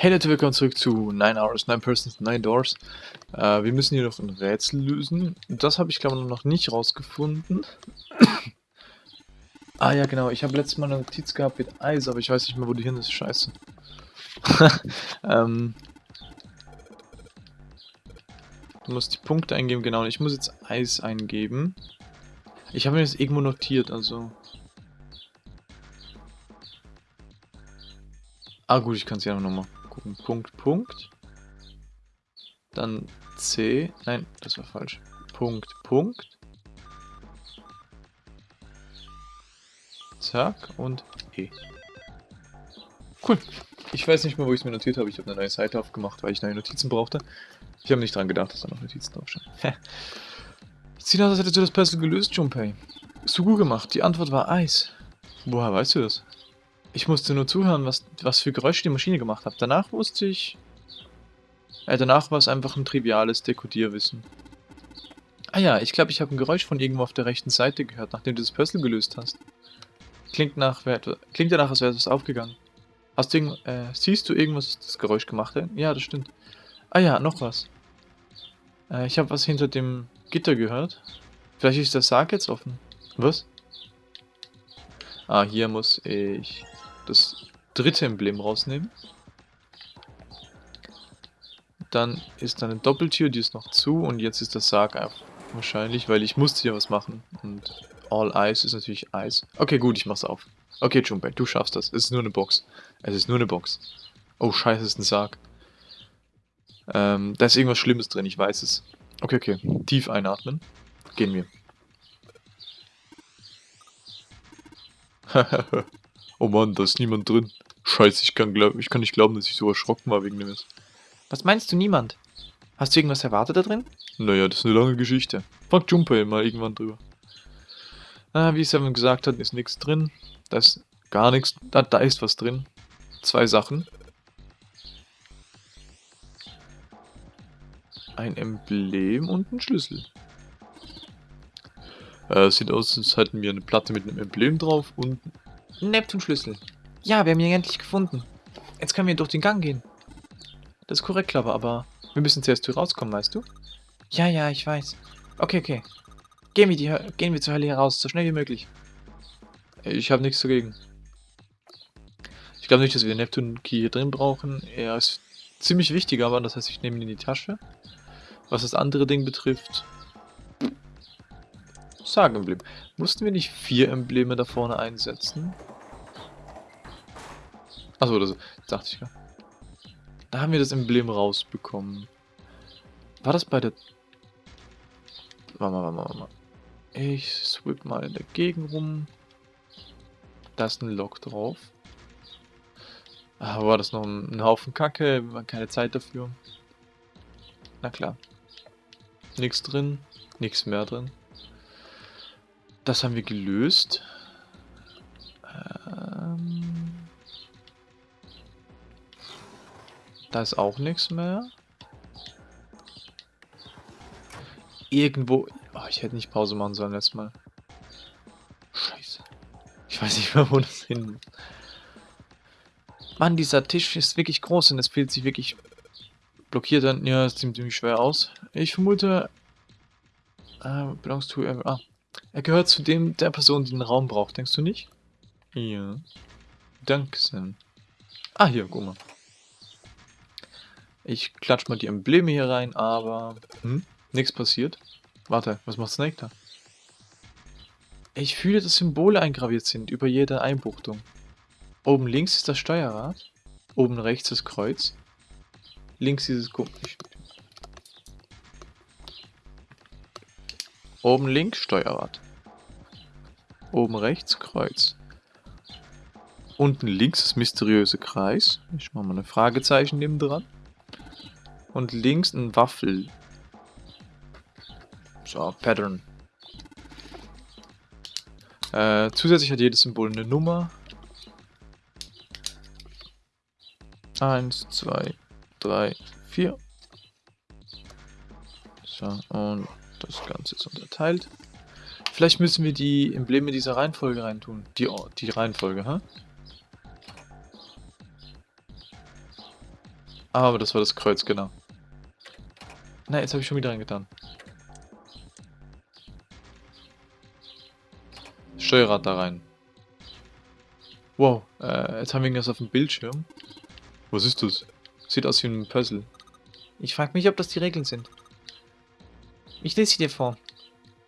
Hey Leute, willkommen zurück zu 9 Hours, 9 Persons, 9 Doors. Äh, wir müssen hier noch ein Rätsel lösen. Das habe ich glaube ich noch nicht rausgefunden. ah ja genau, ich habe letztes Mal eine Notiz gehabt mit Eis, aber ich weiß nicht mehr wo die hin ist, scheiße. ähm, du musst die Punkte eingeben, genau, ich muss jetzt Eis eingeben. Ich habe mir das irgendwo notiert, also... Ah gut, ich kann es ja nochmal gucken. Punkt, Punkt. Dann C. Nein, das war falsch. Punkt, Punkt. Zack und E. Cool. Ich weiß nicht mehr, wo ich es mir notiert habe. Ich habe eine neue Seite aufgemacht, weil ich neue Notizen brauchte. Ich habe nicht dran gedacht, dass da noch Notizen draufstehen. Sieht aus, als hättest du das Puzzle gelöst, Junpei. So gut gemacht. Die Antwort war Eis. Woher weißt du das? Ich musste nur zuhören, was, was für Geräusche die Maschine gemacht hat. Danach wusste ich... Äh, danach war es einfach ein triviales Dekodierwissen. Ah ja, ich glaube, ich habe ein Geräusch von irgendwo auf der rechten Seite gehört, nachdem du das Puzzle gelöst hast. Klingt nach, klingt danach, als wäre etwas aufgegangen. Hast du äh, siehst du irgendwas, das Geräusch gemacht hat? Ja, das stimmt. Ah ja, noch was. Äh, ich habe was hinter dem Gitter gehört. Vielleicht ist der Sarg jetzt offen. Was? Ah, hier muss ich das dritte Emblem rausnehmen. Dann ist da eine Doppeltür, die ist noch zu und jetzt ist der Sarg einfach wahrscheinlich, weil ich musste hier was machen. Und All Ice ist natürlich Eis. Okay, gut, ich mach's auf. Okay, Junpei, du schaffst das. Es ist nur eine Box. Es ist nur eine Box. Oh, scheiße, es ist ein Sarg. Ähm, da ist irgendwas Schlimmes drin, ich weiß es. Okay, okay. Tief einatmen. Gehen wir. Oh Mann, da ist niemand drin. Scheiße, ich kann, glaub, ich kann nicht glauben, dass ich so erschrocken war wegen dem Mist. Was meinst du, niemand? Hast du irgendwas erwartet da drin? Naja, das ist eine lange Geschichte. Frag Junpei mal irgendwann drüber. Ah, wie Seven gesagt hat, ist nichts drin. Da ist gar nichts. Da, da ist was drin. Zwei Sachen. Ein Emblem und ein Schlüssel. Äh, sieht aus, als hätten wir eine Platte mit einem Emblem drauf und Neptunschlüssel. Ja, wir haben ihn endlich gefunden. Jetzt können wir durch den Gang gehen. Das ist korrekt, Clover, aber wir müssen zuerst hier rauskommen, weißt du? Ja, ja, ich weiß. Okay, okay. Gehen wir, die, gehen wir zur Hölle heraus, so schnell wie möglich. Ich habe nichts dagegen. Ich glaube nicht, dass wir den Neptun-Key hier drin brauchen. Er ist ziemlich wichtig, aber das heißt, ich nehme ihn in die Tasche. Was das andere Ding betrifft... Sagen-Emblem. Mussten wir nicht vier Embleme da vorne einsetzen? Achso, das dachte ich ja. Da haben wir das Emblem rausbekommen. War das bei der... Warte mal, warte mal, warte mal. Ich swip mal in der Gegend rum. Da ist ein Lock drauf. Ah, war das noch ein, ein Haufen Kacke? Keine Zeit dafür. Na klar. Nichts drin. Nichts mehr drin. Das haben wir gelöst. Da ist auch nichts mehr. Irgendwo... Oh, ich hätte nicht Pause machen sollen letztes Mal. Scheiße. Ich weiß nicht mehr, wo das hin Mann, dieser Tisch ist wirklich groß und es fühlt sich wirklich blockiert an. Ja, es sieht ziemlich schwer aus. Ich vermute... Uh, belongs to... Ah, er gehört zu dem der Person, die den Raum braucht, denkst du nicht? Ja. Danke, Sam. Ah, hier, guck mal. Ich klatsch mal die Embleme hier rein, aber... Hm? Nichts passiert. Warte, was macht Snake da? Ich fühle, dass Symbole eingraviert sind über jede Einbuchtung. Oben links ist das Steuerrad. Oben rechts das Kreuz. Links dieses... Guck, Oben links Steuerrad. Oben rechts Kreuz. Unten links das mysteriöse Kreis. Ich mache mal ein Fragezeichen neben dran. Und links ein Waffel. So, Pattern. Äh, zusätzlich hat jedes Symbol eine Nummer. Eins, zwei, drei, vier. So, und das Ganze ist unterteilt. Vielleicht müssen wir die Embleme dieser Reihenfolge reintun. Die, die Reihenfolge, ha? Aber das war das Kreuz, genau. Nein, jetzt habe ich schon wieder reingetan. Steuerrad da rein. Wow, äh, jetzt haben wir irgendwas auf dem Bildschirm. Was ist das? Sieht aus wie ein Puzzle. Ich frage mich, ob das die Regeln sind. Ich lese sie dir vor.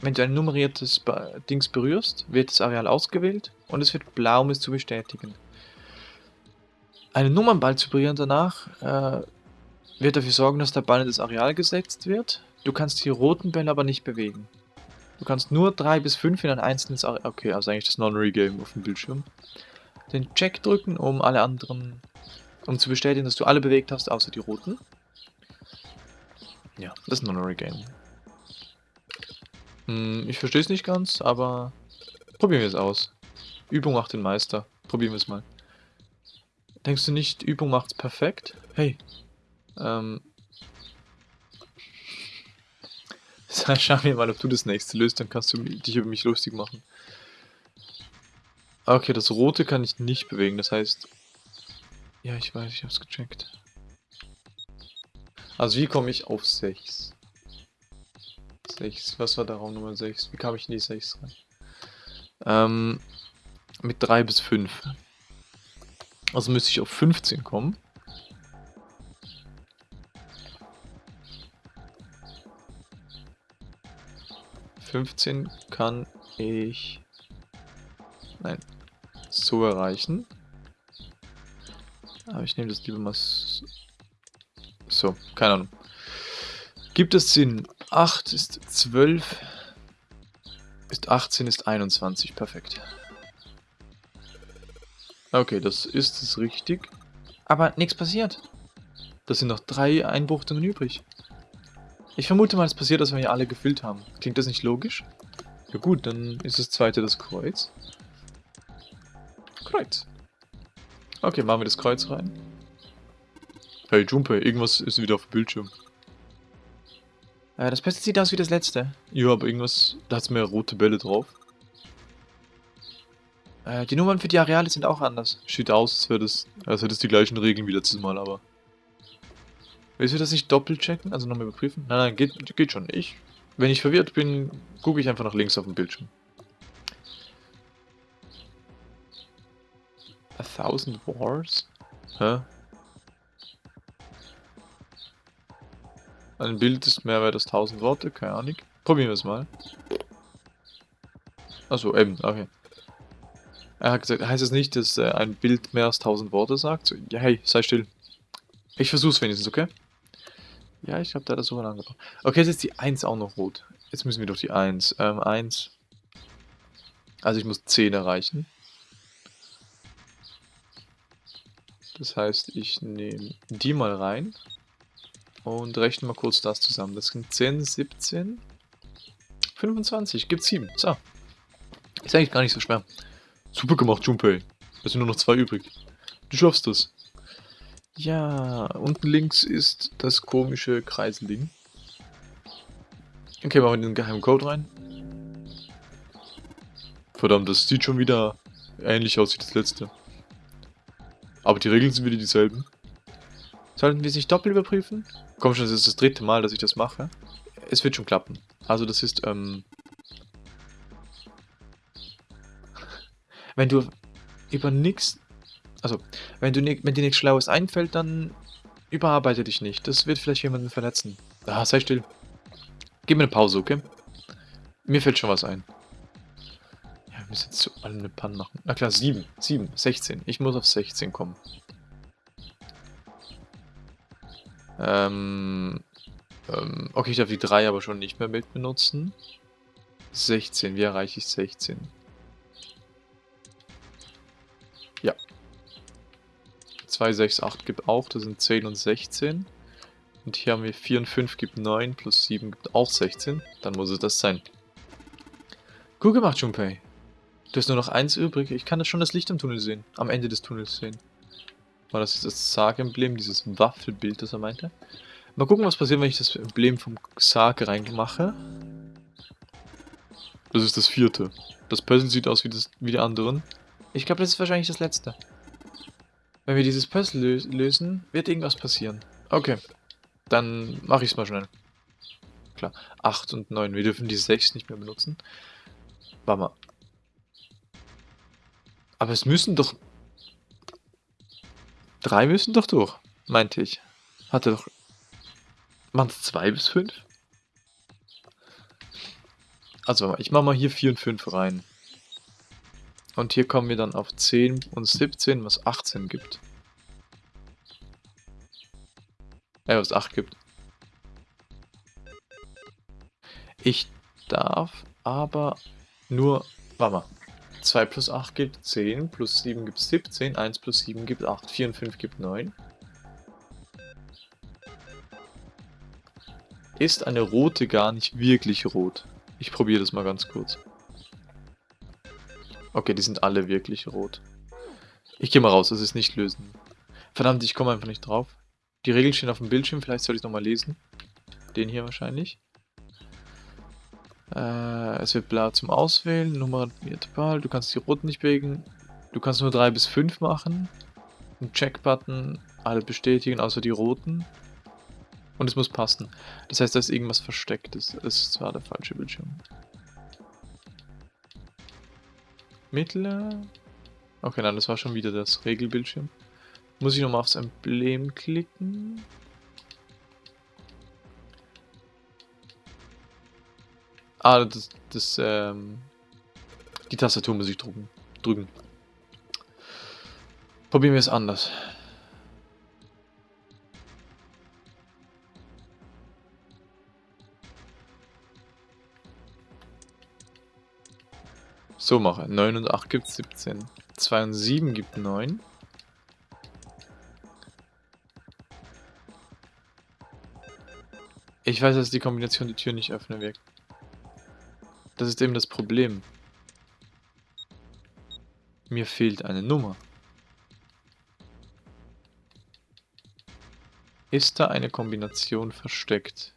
Wenn du ein nummeriertes Be Dings berührst, wird das Areal ausgewählt und es wird blau, um es zu bestätigen. Einen Nummernball zu berühren danach äh, wird dafür sorgen, dass der Ball in das Areal gesetzt wird. Du kannst die roten Bälle aber nicht bewegen. Du kannst nur 3 bis 5 in ein einzelnes Areal... Okay, also eigentlich das Non-Regame auf dem Bildschirm. Den Check drücken, um alle anderen... Um zu bestätigen, dass du alle bewegt hast, außer die roten. Ja, das ist Non-Regame. Hm, ich verstehe es nicht ganz, aber probieren wir es aus. Übung macht den Meister. Probieren wir es mal. Denkst du nicht, Übung macht's perfekt? Hey. Ähm. Schau mir mal, ob du das nächste löst, dann kannst du dich über mich lustig machen. Okay, das rote kann ich nicht bewegen, das heißt... Ja, ich weiß, ich hab's gecheckt. Also wie komme ich auf 6? 6, was war der Raum Nummer 6? Wie kam ich in die 6 rein? Ähm, mit 3 bis 5. Also müsste ich auf 15 kommen. Fünfzehn kann ich... Nein. So erreichen. Aber ich nehme das lieber mal... So, keine Ahnung. Gibt es Sinn? 8 ist 12. Ist 18, ist 21. Perfekt. Okay, das ist es richtig. Aber nichts passiert. Das sind noch drei Einbuchtungen übrig. Ich vermute mal, es passiert, dass wir hier alle gefüllt haben. Klingt das nicht logisch? Ja gut, dann ist das zweite das Kreuz. Kreuz. Okay, machen wir das Kreuz rein. Hey Junpei, irgendwas ist wieder auf dem Bildschirm. Äh, das Beste sieht aus wie das letzte. Ja, aber irgendwas, da hat es mehr rote Bälle drauf. Äh, die Nummern für die Areale sind auch anders. Sieht aus, als wäre das, als hätte es die gleichen Regeln wie letztes Mal, aber... Willst du das nicht doppelt checken? Also nochmal überprüfen? Nein, nein, geht, geht schon. Ich, wenn ich verwirrt bin, gucke ich einfach nach links auf dem Bildschirm. A thousand wars? Hä? Ein Bild ist mehr als tausend Worte, keine Ahnung. Probieren wir es mal. Achso, eben, okay. Er hat gesagt, heißt es nicht, dass äh, ein Bild mehr als tausend Worte sagt? So, ja, hey, sei still. Ich versuch's wenigstens, okay? Ja, ich glaube, da er sogar angebracht. Okay, jetzt ist die 1 auch noch rot. Jetzt müssen wir doch die 1. Ähm, 1. Also ich muss 10 erreichen. Das heißt, ich nehme die mal rein. Und rechne mal kurz das zusammen. Das sind 10, 17, 25. Gibt 7. So. Ist eigentlich gar nicht so schwer. Super gemacht, Junpei. Es sind nur noch zwei übrig. Du schaffst das. Ja, unten links ist das komische Kreiselding. Okay, machen wir den geheimen Code rein. Verdammt, das sieht schon wieder ähnlich aus wie das letzte. Aber die Regeln sind wieder dieselben. Sollten wir sich doppelt überprüfen? Komm schon, das ist das dritte Mal, dass ich das mache. Es wird schon klappen. Also das ist, ähm... Wenn du über nichts also, wenn, du, wenn dir nichts Schlaues einfällt, dann überarbeite dich nicht. Das wird vielleicht jemanden verletzen. Ah, sei still. Gib mir eine Pause, okay? Mir fällt schon was ein. Ja, wir müssen jetzt zu allem eine Pan machen. Na klar, 7. 7. 16. Ich muss auf 16 kommen. Ähm, ähm, okay, ich darf die 3 aber schon nicht mehr mit benutzen. 16. Wie erreiche ich 16? 2, 6, 8 gibt auch, das sind 10 und 16. Und hier haben wir 4 und 5 gibt 9, plus 7 gibt auch 16. Dann muss es das sein. Gut gemacht, Junpei. Du hast nur noch eins übrig. Ich kann das schon das Licht im Tunnel sehen. Am Ende des Tunnels sehen. War das das Sarg-Emblem, dieses Waffelbild, das er meinte? Mal gucken, was passiert, wenn ich das Emblem vom Sarg reinmache. Das ist das vierte. Das Puzzle sieht aus wie, das, wie die anderen. Ich glaube, das ist wahrscheinlich das letzte. Wenn wir dieses Puzzle lö lösen, wird irgendwas passieren. Okay. Dann mache ich es mal schnell. Klar. 8 und 9. Wir dürfen die 6 nicht mehr benutzen. Warte mal. Aber es müssen doch... Drei müssen doch durch, meinte ich. Hatte doch... Waren es 2 bis 5? Also, ich mache mal hier 4 und 5 rein. Und hier kommen wir dann auf 10 und 17, was 18 gibt. Äh, was 8 gibt. Ich darf aber nur... Warte mal. 2 plus 8 gibt 10, plus 7 gibt 17, 1 plus 7 gibt 8, 4 und 5 gibt 9. Ist eine rote gar nicht wirklich rot? Ich probiere das mal ganz kurz. Okay, die sind alle wirklich rot. Ich gehe mal raus, das ist nicht lösen. Verdammt, ich komme einfach nicht drauf. Die Regeln stehen auf dem Bildschirm, vielleicht soll ich nochmal lesen. Den hier wahrscheinlich. Äh, es wird blau zum Auswählen, nummeriert Ball, du kannst die roten nicht bewegen. Du kannst nur 3 bis 5 machen. Ein Check-Button, alle bestätigen, außer die roten. Und es muss passen. Das heißt, da ist irgendwas Verstecktes. Das ist zwar der falsche Bildschirm. Mittler. Okay, nein, das war schon wieder das Regelbildschirm. Muss ich nochmal aufs Emblem klicken. Ah, das, das, ähm, die Tastatur muss ich drücken. drücken. Probieren wir es anders. So mache. 9 und 8 gibt 17. 2 und 7 gibt 9. Ich weiß, dass die Kombination die Tür nicht öffnen wird. Das ist eben das Problem. Mir fehlt eine Nummer. Ist da eine Kombination versteckt?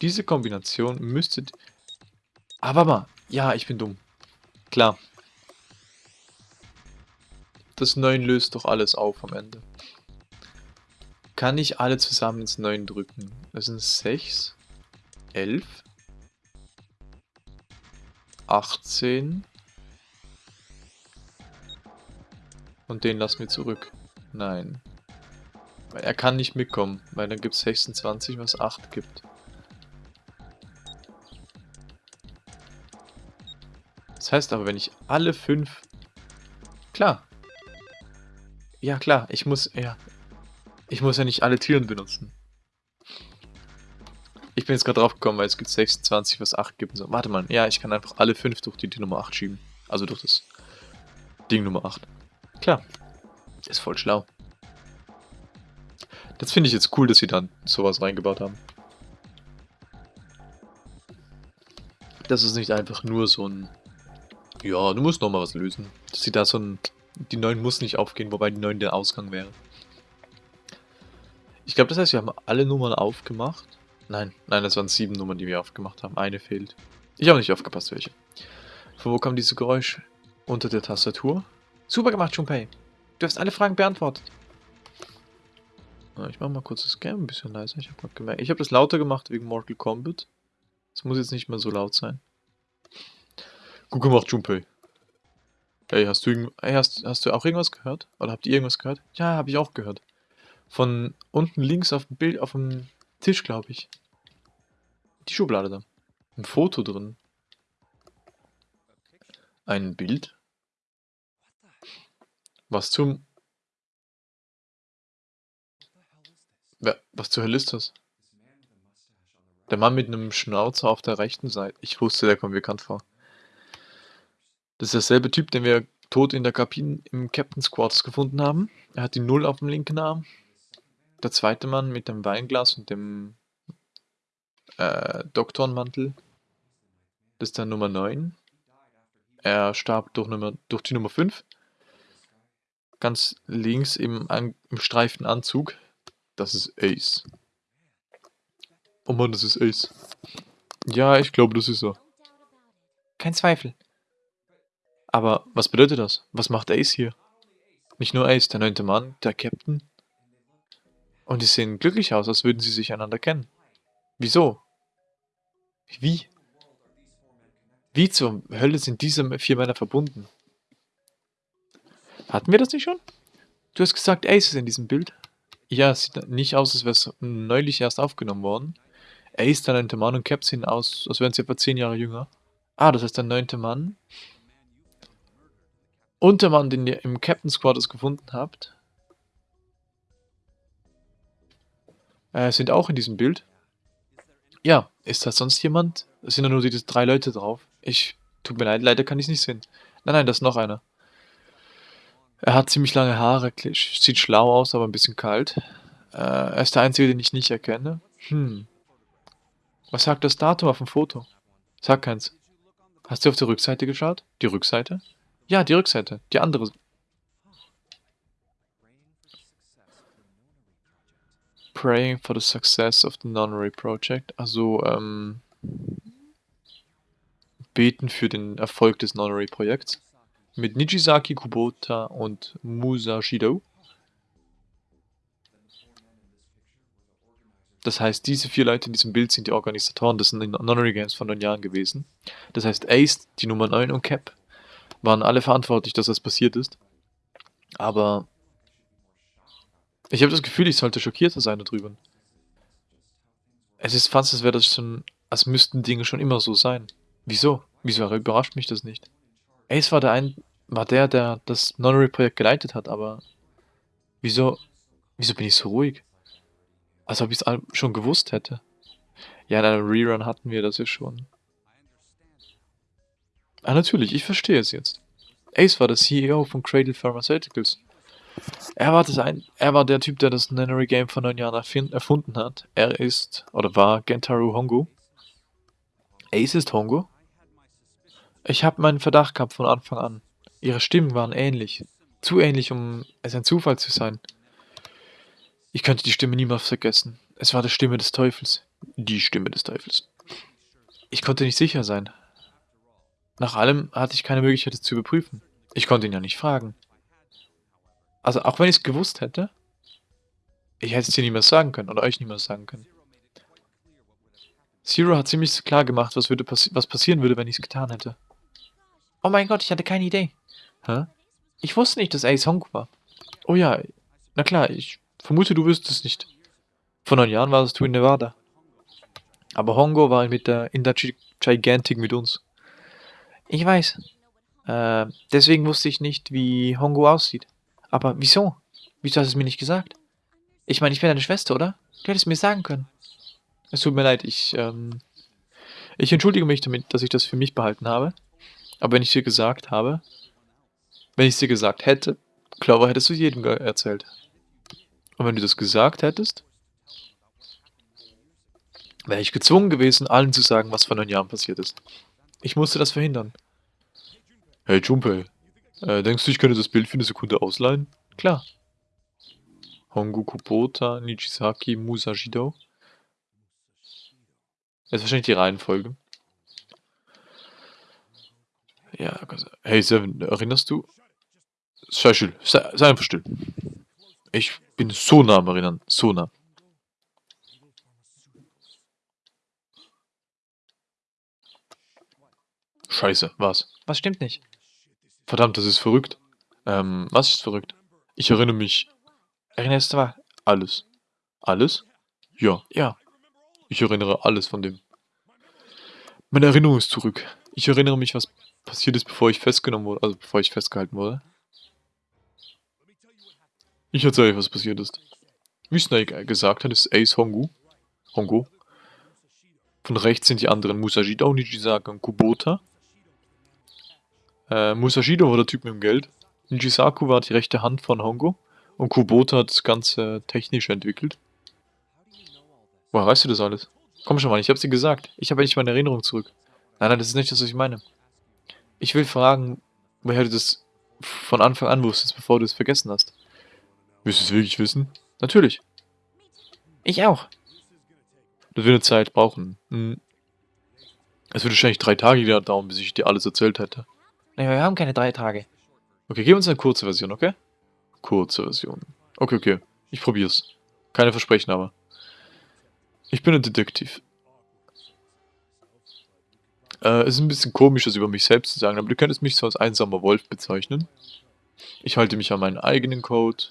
Diese Kombination müsste... Aber mal, ja, ich bin dumm. Klar. Das 9 löst doch alles auf am Ende kann ich alle zusammen ins 9 drücken. Das sind 6, 11, 18 und den lassen wir zurück. Nein. Weil er kann nicht mitkommen, weil dann gibt es 26, was 8 gibt. Das heißt aber, wenn ich alle 5... Klar. Ja, klar, ich muss... Ja, ich muss ja nicht alle Türen benutzen. Ich bin jetzt gerade drauf gekommen, weil es gibt 26, was 8 gibt. So, warte mal, ja, ich kann einfach alle 5 durch die Tür Nummer 8 schieben. Also durch das Ding Nummer 8. Klar. Ist voll schlau. Das finde ich jetzt cool, dass sie dann sowas reingebaut haben. Das ist nicht einfach nur so ein... Ja, du musst nochmal was lösen. Dass sie da so ein... Die 9 muss nicht aufgehen, wobei die 9 der Ausgang wäre. Ich glaube, das heißt, wir haben alle Nummern aufgemacht. Nein, nein, das waren sieben Nummern, die wir aufgemacht haben. Eine fehlt. Ich habe nicht aufgepasst, welche. Von wo kam dieses Geräusch? Unter der Tastatur? Super gemacht, Junpei. Du hast alle Fragen beantwortet. Ich mache mal kurz das Game ein bisschen leiser. Ich habe gemerkt. Ich habe das lauter gemacht wegen Mortal Kombat. Es muss jetzt nicht mehr so laut sein. Gut gemacht, Junpei. Hey, hast du, hey, hast, hast du auch irgendwas gehört? Oder habt ihr irgendwas gehört? Ja, habe ich auch gehört. Von unten links auf dem Bild, auf dem Tisch, glaube ich. Die Schublade da. Ein Foto drin. Ein Bild. Was zum... Was zur Hölle ist das? Der Mann mit einem Schnauzer auf der rechten Seite. Ich wusste, der kommt bekannt vor. Das ist derselbe Typ, den wir tot in der Kabine im Captain's Quarters gefunden haben. Er hat die Null auf dem linken Arm. Der zweite Mann mit dem Weinglas und dem äh, Doktorenmantel, das ist der Nummer 9. Er starb durch, Nummer, durch die Nummer 5. Ganz links im, im streiften Anzug, das ist Ace. Oh Mann, das ist Ace. Ja, ich glaube, das ist er. Kein Zweifel. Aber was bedeutet das? Was macht Ace hier? Nicht nur Ace, der neunte Mann, der Captain. Und die sehen glücklich aus, als würden sie sich einander kennen. Wieso? Wie? Wie zur Hölle sind diese vier Männer verbunden? Hatten wir das nicht schon? Du hast gesagt, Ace ist in diesem Bild. Ja, es sieht nicht aus, als wäre es neulich erst aufgenommen worden. Ace, der neunte Mann und Cap sehen aus, als wären sie etwa zehn Jahre jünger. Ah, das heißt der neunte Mann. Und der Mann, den ihr im Captain Squad gefunden habt, äh, sind auch in diesem Bild. Ja, ist da sonst jemand? Es sind ja nur diese drei Leute drauf. Ich, tut mir leid, leider kann ich es nicht sehen. Nein, nein, das ist noch einer. Er hat ziemlich lange Haare, sieht schlau aus, aber ein bisschen kalt. Äh, er ist der Einzige, den ich nicht erkenne. Hm. Was sagt das Datum auf dem Foto? Sag keins. Hast du auf die Rückseite geschaut? Die Rückseite? Ja, die Rückseite. Die andere. Praying for the success of the Nonary Project. Also, ähm, beten für den Erfolg des Nonary Projekts. Mit Nijisaki Kubota und Musashido. Das heißt, diese vier Leute in diesem Bild sind die Organisatoren des Nonary Games von neun Jahren gewesen. Das heißt, Ace, die Nummer 9 und Cap waren alle verantwortlich, dass das passiert ist. Aber ich habe das Gefühl, ich sollte schockierter sein darüber. Es ist fast, als wäre das schon, als müssten Dinge schon immer so sein. Wieso? Wieso überrascht mich das nicht? Ace war der ein, war der, der das Nonary-Projekt geleitet hat, aber wieso, wieso bin ich so ruhig? Als ob ich es schon gewusst hätte. Ja, in einem Rerun hatten wir das ja schon. Ah, natürlich, ich verstehe es jetzt. Ace war der CEO von Cradle Pharmaceuticals. Er war, das ein, er war der Typ, der das Nanory Game vor neun Jahren erfunden hat. Er ist, oder war, Gentaru Hongo. Ace ist Hongo? Ich habe meinen Verdacht gehabt von Anfang an. Ihre Stimmen waren ähnlich. Zu ähnlich, um es ein Zufall zu sein. Ich könnte die Stimme niemals vergessen. Es war die Stimme des Teufels. Die Stimme des Teufels. Ich konnte nicht sicher sein. Nach allem hatte ich keine Möglichkeit, es zu überprüfen. Ich konnte ihn ja nicht fragen. Also, auch wenn ich es gewusst hätte, ich hätte es dir niemals sagen können oder euch niemals sagen können. Zero hat ziemlich klar gemacht, was, würde passi was passieren würde, wenn ich es getan hätte. Oh mein Gott, ich hatte keine Idee. Hä? Ich wusste nicht, dass Ace Hongo war. Oh ja, na klar, ich vermute, du wüsstest es nicht. Vor neun Jahren warst du in Nevada. Aber Hongo war mit der, in der Gigantic mit uns. Ich weiß. Äh, deswegen wusste ich nicht, wie Hongo aussieht. Aber wieso? Wieso hast du es mir nicht gesagt? Ich meine, ich bin deine Schwester, oder? Du hättest mir sagen können. Es tut mir leid, ich, ähm, ich entschuldige mich damit, dass ich das für mich behalten habe. Aber wenn ich dir gesagt habe, wenn ich es dir gesagt hätte, Clover hättest du jedem erzählt. Und wenn du das gesagt hättest, wäre ich gezwungen gewesen, allen zu sagen, was vor neun Jahren passiert ist. Ich musste das verhindern. Hey Junpei, äh, denkst du, ich könnte das Bild für eine Sekunde ausleihen? Klar. Hongu Kubota, Nijisaki, Musashido. Das ist wahrscheinlich die Reihenfolge. Ja, hey Seven, erinnerst du? Sei still, sei, sei einfach still. Ich bin so nah am Erinnern, so nah. Scheiße, was? Was stimmt nicht? Verdammt, das ist verrückt. Ähm, was ist verrückt? Ich erinnere mich. Erinnerst du was? Alles. Alles? Ja. Ja. Ich erinnere alles von dem. Meine Erinnerung ist zurück. Ich erinnere mich, was passiert ist, bevor ich festgenommen wurde, also bevor ich festgehalten wurde. Ich erzähle euch, was passiert ist. Wie Snake gesagt hat, ist Ace Hongu. Hongo. Von rechts sind die anderen Musashida, Nijisaka und Kubota. Äh, Musashido war der Typ mit dem Geld. Nijisaku war die rechte Hand von Hongo. Und Kubota hat das Ganze technisch entwickelt. Woher weißt du das alles? Komm schon mal, ich hab's dir gesagt. Ich habe nicht meine Erinnerung zurück. Nein, nein, das ist nicht das, was ich meine. Ich will fragen, woher du das von Anfang an wusstest, bevor du es vergessen hast. Willst du es wirklich wissen? Natürlich. Ich auch. Das wird eine Zeit brauchen. Hm. Es würde wahrscheinlich drei Tage dauern, bis ich dir alles erzählt hätte. Naja, wir haben keine drei Tage. Okay, gib uns eine kurze Version, okay? Kurze Version. Okay, okay. Ich probier's. Keine Versprechen aber. Ich bin ein Detektiv. Äh, es ist ein bisschen komisch, das über mich selbst zu sagen, aber du könntest mich so als einsamer Wolf bezeichnen. Ich halte mich an meinen eigenen Code.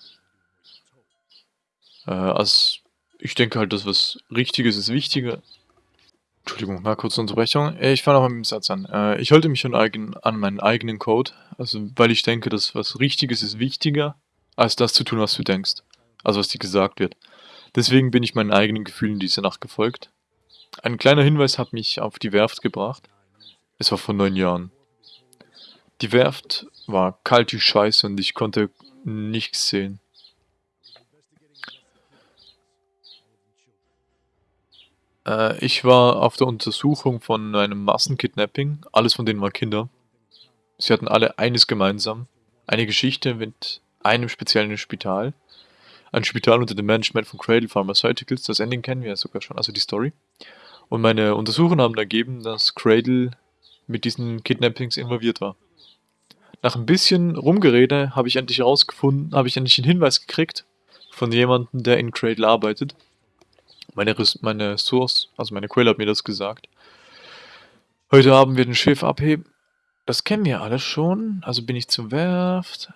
Äh, als ich denke halt, dass was Richtiges ist wichtiger. Entschuldigung, mal kurze Unterbrechung. Äh, Ich fange noch mit dem Satz an. Äh, ich halte mich an, eigen, an meinen eigenen Code, also weil ich denke, dass was Richtiges ist wichtiger, als das zu tun, was du denkst. Also was dir gesagt wird. Deswegen bin ich meinen eigenen Gefühlen diese Nacht gefolgt. Ein kleiner Hinweis hat mich auf die Werft gebracht. Es war vor neun Jahren. Die Werft war kalt wie Scheiße und ich konnte nichts sehen. Äh, ich war auf der Untersuchung von einem Massenkidnapping. Alles von denen waren Kinder. Sie hatten alle eines gemeinsam. Eine Geschichte mit einem speziellen Spital. Ein Spital unter dem Management von Cradle Pharmaceuticals. Das Ending kennen wir ja sogar schon, also die Story. Und meine Untersuchungen haben ergeben, dass Cradle mit diesen Kidnappings involviert war. Nach ein bisschen Rumgerede habe ich endlich herausgefunden, habe ich endlich einen Hinweis gekriegt von jemandem, der in Cradle arbeitet. Meine, Res meine Source, also meine Quelle hat mir das gesagt. Heute Abend wird ein Schiff abheben. Das kennen wir alle schon. Also bin ich zur Werft.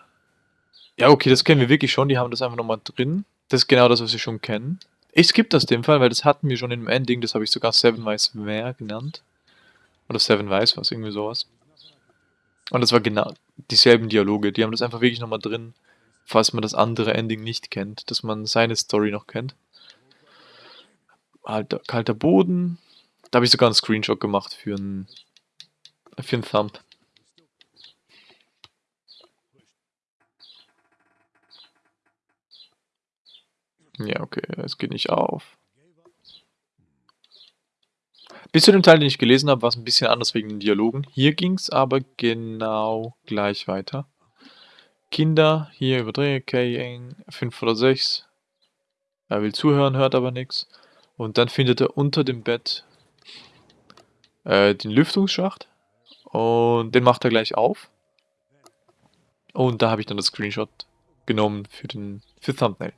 Ja, okay, das kennen wir wirklich schon. Die haben das einfach nochmal drin. Das ist genau das, was wir schon kennen. Ich skippe das dem Fall, weil das hatten wir schon im Ending. Das habe ich sogar Seven Weiß Wer genannt. Oder Seven Weiß, was irgendwie sowas. Und das war genau dieselben Dialoge. Die haben das einfach wirklich nochmal drin, falls man das andere Ending nicht kennt, dass man seine Story noch kennt. Alter, kalter Boden. Da habe ich sogar einen Screenshot gemacht für einen, für einen Thumb. Ja, okay, es geht nicht auf. Bis zu dem Teil, den ich gelesen habe, war es ein bisschen anders wegen den Dialogen. Hier ging es aber genau gleich weiter. Kinder, hier überdrehe, K-Eng, 5 oder 6. Er will zuhören, hört aber nichts. Und dann findet er unter dem Bett äh, den Lüftungsschacht. Und den macht er gleich auf. Und da habe ich dann das Screenshot genommen für den für Thumbnail.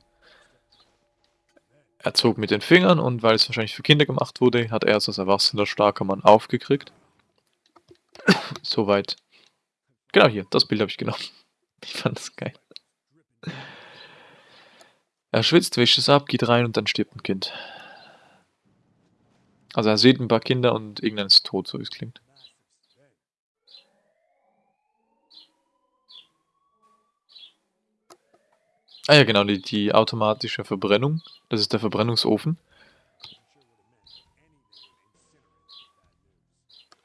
Er zog mit den Fingern und weil es wahrscheinlich für Kinder gemacht wurde, hat er es als erwachsener starker Mann aufgekriegt. Soweit. Genau hier, das Bild habe ich genommen. Ich fand das geil. Er schwitzt, wischt es ab, geht rein und dann stirbt ein Kind. Also er sieht ein paar Kinder und irgendein ist tot, so wie es klingt. Ah ja, genau, die, die automatische Verbrennung. Das ist der Verbrennungsofen.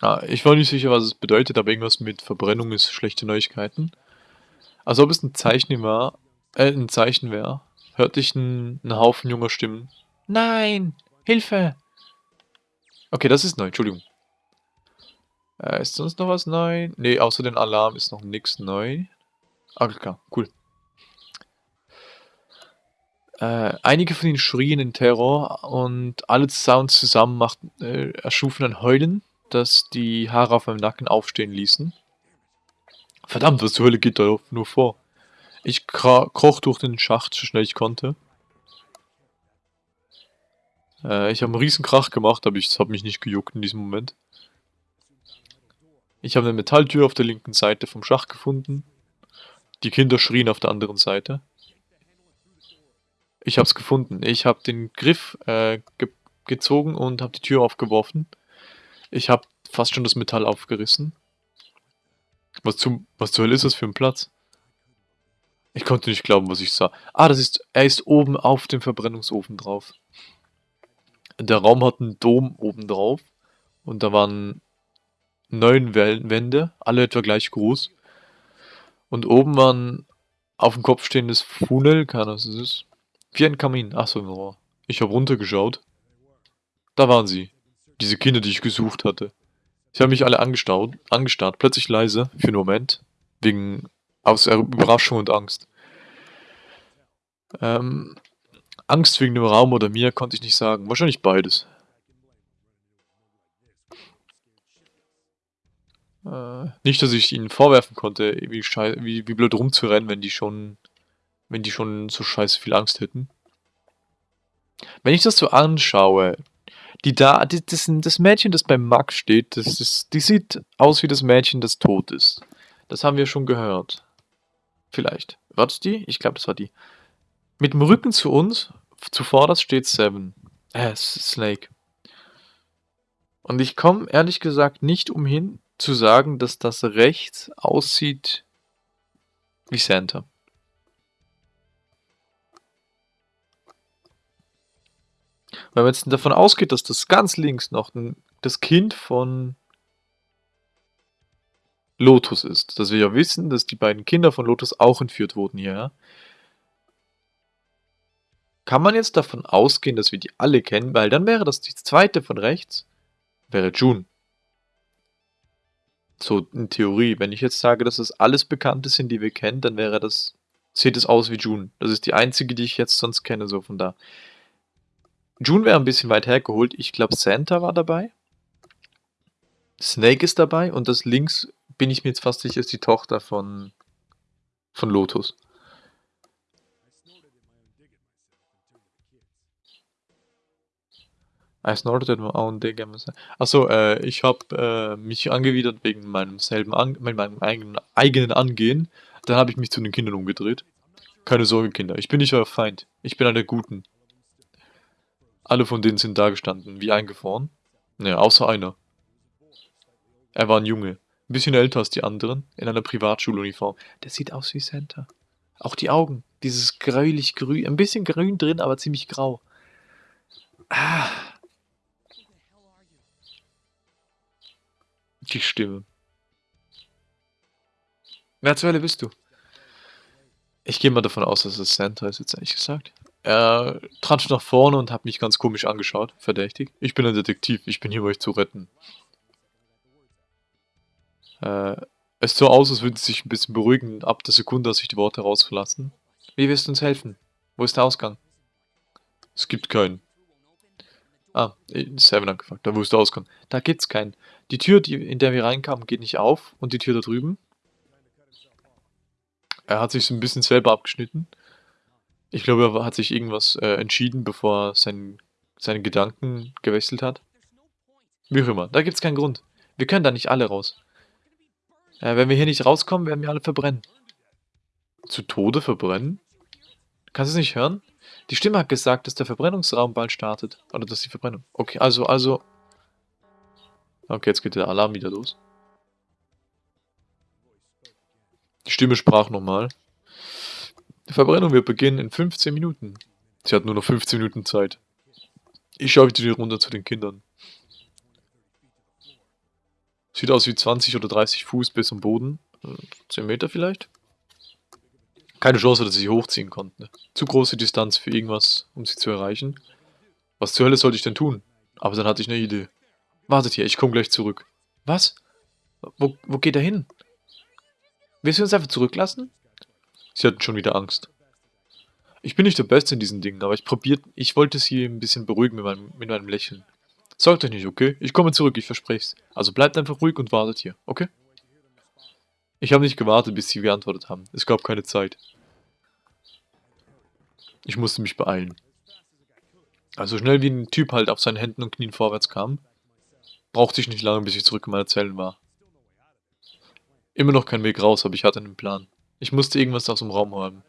Ah, ich war nicht sicher, was es bedeutet, aber irgendwas mit Verbrennung ist schlechte Neuigkeiten. Als ob es ein Zeichen war, äh, ein Zeichen wäre, hörte ich einen, einen Haufen junger Stimmen. Nein! Hilfe! Okay, das ist neu, Entschuldigung. Äh, ist sonst noch was neu? Ne, außer den Alarm ist noch nichts neu. Ah, klar, cool. Äh, einige von ihnen schrien in Terror und alle Sounds zusammen machten, äh, erschufen ein Heulen, das die Haare auf meinem Nacken aufstehen ließen. Verdammt, was zur Hölle geht da nur vor? Ich kroch durch den Schacht, so schnell ich konnte. Äh, ich habe einen riesen Krach gemacht, aber ich habe mich nicht gejuckt in diesem Moment. Ich habe eine Metalltür auf der linken Seite vom Schacht gefunden. Die Kinder schrien auf der anderen Seite. Ich habe es gefunden. Ich habe den Griff äh, ge gezogen und habe die Tür aufgeworfen. Ich habe fast schon das Metall aufgerissen. Was, zum, was zur Hölle ist das für ein Platz? Ich konnte nicht glauben, was ich sah. Ah, das ist, er ist oben auf dem Verbrennungsofen drauf. Der Raum hat einen Dom oben drauf. Und da waren neun Wände, alle etwa gleich groß. Und oben waren auf dem Kopf stehendes Funnel, keine Ahnung, was das ist. Wie ein Kamin. Achso, no. ich habe runtergeschaut. Da waren sie. Diese Kinder, die ich gesucht hatte. Sie haben mich alle angestarrt, angestarrt, plötzlich leise, für einen Moment. Wegen, aus Er- Überraschung und Angst. Ähm, Angst wegen dem Raum oder mir konnte ich nicht sagen. Wahrscheinlich beides. Äh, nicht, dass ich ihnen vorwerfen konnte, wie, wie, wie blöd rumzurennen, wenn die schon, wenn die schon so scheiße viel Angst hätten. Wenn ich das so anschaue, die da, die, das, das Mädchen, das beim Max steht, das ist, die sieht aus wie das Mädchen, das tot ist. Das haben wir schon gehört. Vielleicht. War das die? Ich glaube, das war die. Mit dem Rücken zu uns, zuvorderst steht Seven. Äh, Snake. Und ich komme ehrlich gesagt nicht umhin zu sagen, dass das rechts aussieht wie Santa. Weil man jetzt davon ausgeht, dass das ganz links noch das Kind von Lotus ist. Dass wir ja wissen, dass die beiden Kinder von Lotus auch entführt wurden hier. Kann man jetzt davon ausgehen, dass wir die alle kennen? Weil dann wäre das die zweite von rechts, wäre June. So in Theorie. Wenn ich jetzt sage, dass das alles Bekannte sind, die wir kennen, dann wäre das, sieht es aus wie June. Das ist die einzige, die ich jetzt sonst kenne, so von da. June wäre ein bisschen weit hergeholt. Ich glaube, Santa war dabei. Snake ist dabei und das links, bin ich mir jetzt fast sicher, ist die Tochter von, von Lotus. I snorted my own dig. Achso, äh, ich habe äh, mich angewidert wegen meinem selben An meinem eigenen, eigenen Angehen. Dann habe ich mich zu den Kindern umgedreht. Keine Sorge, Kinder. Ich bin nicht euer Feind. Ich bin einer Guten. Alle von denen sind da gestanden, wie eingefroren. Naja, außer einer. Er war ein Junge. Ein bisschen älter als die anderen, in einer Privatschuluniform. Der sieht aus wie Santa. Auch die Augen. Dieses gräulich grün, ein bisschen grün drin, aber ziemlich grau. Ah. Die Stimme. Wer zur Hölle bist du? Ich gehe mal davon aus, dass es Santa ist, jetzt ehrlich gesagt. Er trat nach vorne und hat mich ganz komisch angeschaut, verdächtig. Ich bin ein Detektiv, ich bin hier, um euch zu retten. Äh, es sah aus, als würde sie sich ein bisschen beruhigen, ab der Sekunde, als ich die Worte rausverlassen. Wie wirst du uns helfen? Wo ist der Ausgang? Es gibt keinen. Ah, Seven hat da wo ist der? Da gibt's keinen. Die Tür, die, in der wir reinkamen, geht nicht auf und die Tür da drüben. Er hat sich so ein bisschen selber abgeschnitten. Ich glaube, er hat sich irgendwas äh, entschieden, bevor er sein, seine Gedanken gewechselt hat. Wie auch immer, da gibt es keinen Grund. Wir können da nicht alle raus. Äh, wenn wir hier nicht rauskommen, werden wir alle verbrennen. Zu Tode verbrennen? Kannst du es nicht hören? Die Stimme hat gesagt, dass der Verbrennungsraum bald startet. Oder dass die Verbrennung... Okay, also, also... Okay, jetzt geht der Alarm wieder los. Die Stimme sprach nochmal. Die Verbrennung wird beginnen in 15 Minuten. Sie hat nur noch 15 Minuten Zeit. Ich schaue wieder runter zu den Kindern. Sieht aus wie 20 oder 30 Fuß bis zum Boden. 10 Meter vielleicht. Keine Chance, dass sie sich hochziehen konnten. Zu große Distanz für irgendwas, um sie zu erreichen. Was zur Hölle sollte ich denn tun? Aber dann hatte ich eine Idee. Wartet hier, ich komme gleich zurück. Was? Wo, wo geht er hin? Willst du uns einfach zurücklassen? Sie hatten schon wieder Angst. Ich bin nicht der Beste in diesen Dingen, aber ich probiert, ich wollte sie ein bisschen beruhigen mit meinem, mit meinem Lächeln. Sorgt euch nicht, okay? Ich komme zurück, ich verspreche es. Also bleibt einfach ruhig und wartet hier, okay? Ich habe nicht gewartet, bis sie geantwortet haben. Es gab keine Zeit. Ich musste mich beeilen. Also schnell wie ein Typ halt auf seinen Händen und Knien vorwärts kam, brauchte ich nicht lange, bis ich zurück in meiner Zelle war. Immer noch kein Weg raus, aber ich hatte einen Plan. Ich musste irgendwas aus dem Raum haben.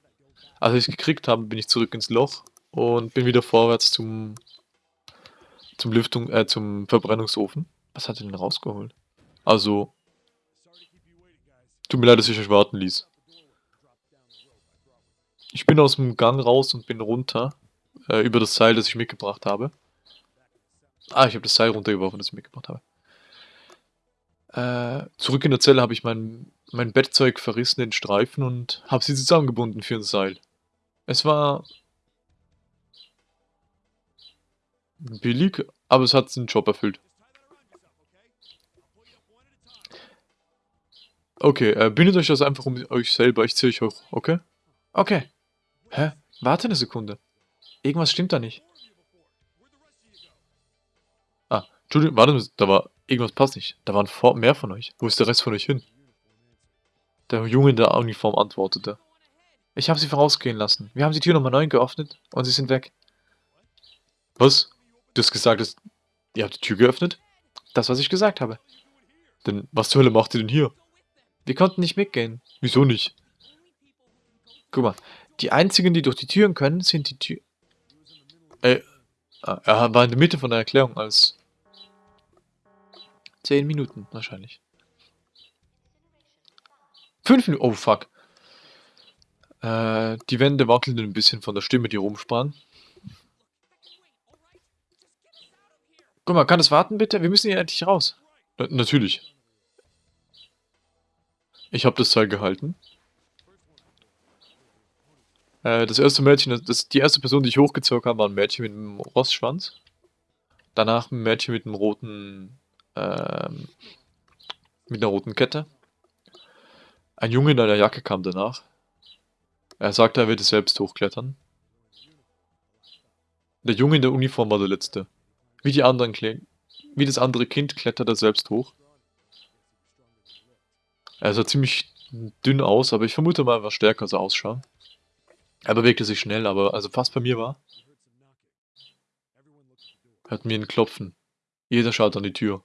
Als ich es gekriegt habe, bin ich zurück ins Loch und bin wieder vorwärts zum zum Lüftung, äh, zum Verbrennungsofen. Was hat er denn rausgeholt? Also, tut mir leid, dass ich euch warten ließ. Ich bin aus dem Gang raus und bin runter, äh, über das Seil, das ich mitgebracht habe. Ah, ich habe das Seil runtergeworfen, das ich mitgebracht habe. Äh, zurück in der Zelle habe ich mein, mein Bettzeug verrissen in Streifen und habe sie zusammengebunden für ein Seil. Es war billig, aber es hat den Job erfüllt. Okay, äh, bindet euch das einfach um euch selber, ich ziehe euch hoch, okay? Okay. Hä? Warte eine Sekunde. Irgendwas stimmt da nicht. Ah, Entschuldigung, warte, da war Irgendwas passt nicht. Da waren vor mehr von euch. Wo ist der Rest von euch hin? Der Junge in der Uniform antwortete. Ich habe sie vorausgehen lassen. Wir haben die Tür Nummer 9 geöffnet und sie sind weg. Was? Du hast gesagt, dass... Ihr habt die Tür geöffnet? Das, was ich gesagt habe. Denn was zur Hölle macht ihr denn hier? Wir konnten nicht mitgehen. Wieso nicht? Guck mal, die einzigen, die durch die Türen können, sind die Tür... Ey, ah, er war in der Mitte von der Erklärung als... Zehn Minuten wahrscheinlich. Fünf Minuten... Oh, fuck. Äh, die Wände wackelten ein bisschen von der Stimme, die rumsprang. Guck mal, kann es warten bitte? Wir müssen hier endlich raus. Na, natürlich. Ich habe das Seil gehalten. Äh, das erste Mädchen, das, die erste Person, die ich hochgezogen habe, war ein Mädchen mit einem Rostschwanz. Danach ein Mädchen mit einem roten, ähm, mit einer roten Kette. Ein Junge in einer Jacke kam danach. Er sagte, er würde selbst hochklettern. Der Junge in der Uniform war der letzte. Wie die anderen wie das andere Kind klettert er selbst hoch. Er sah ziemlich dünn aus, aber ich vermute mal, war stärker er ausschaut. Er bewegte sich schnell, aber also fast bei mir war. Hört mir ein Klopfen. Jeder schaut an die Tür.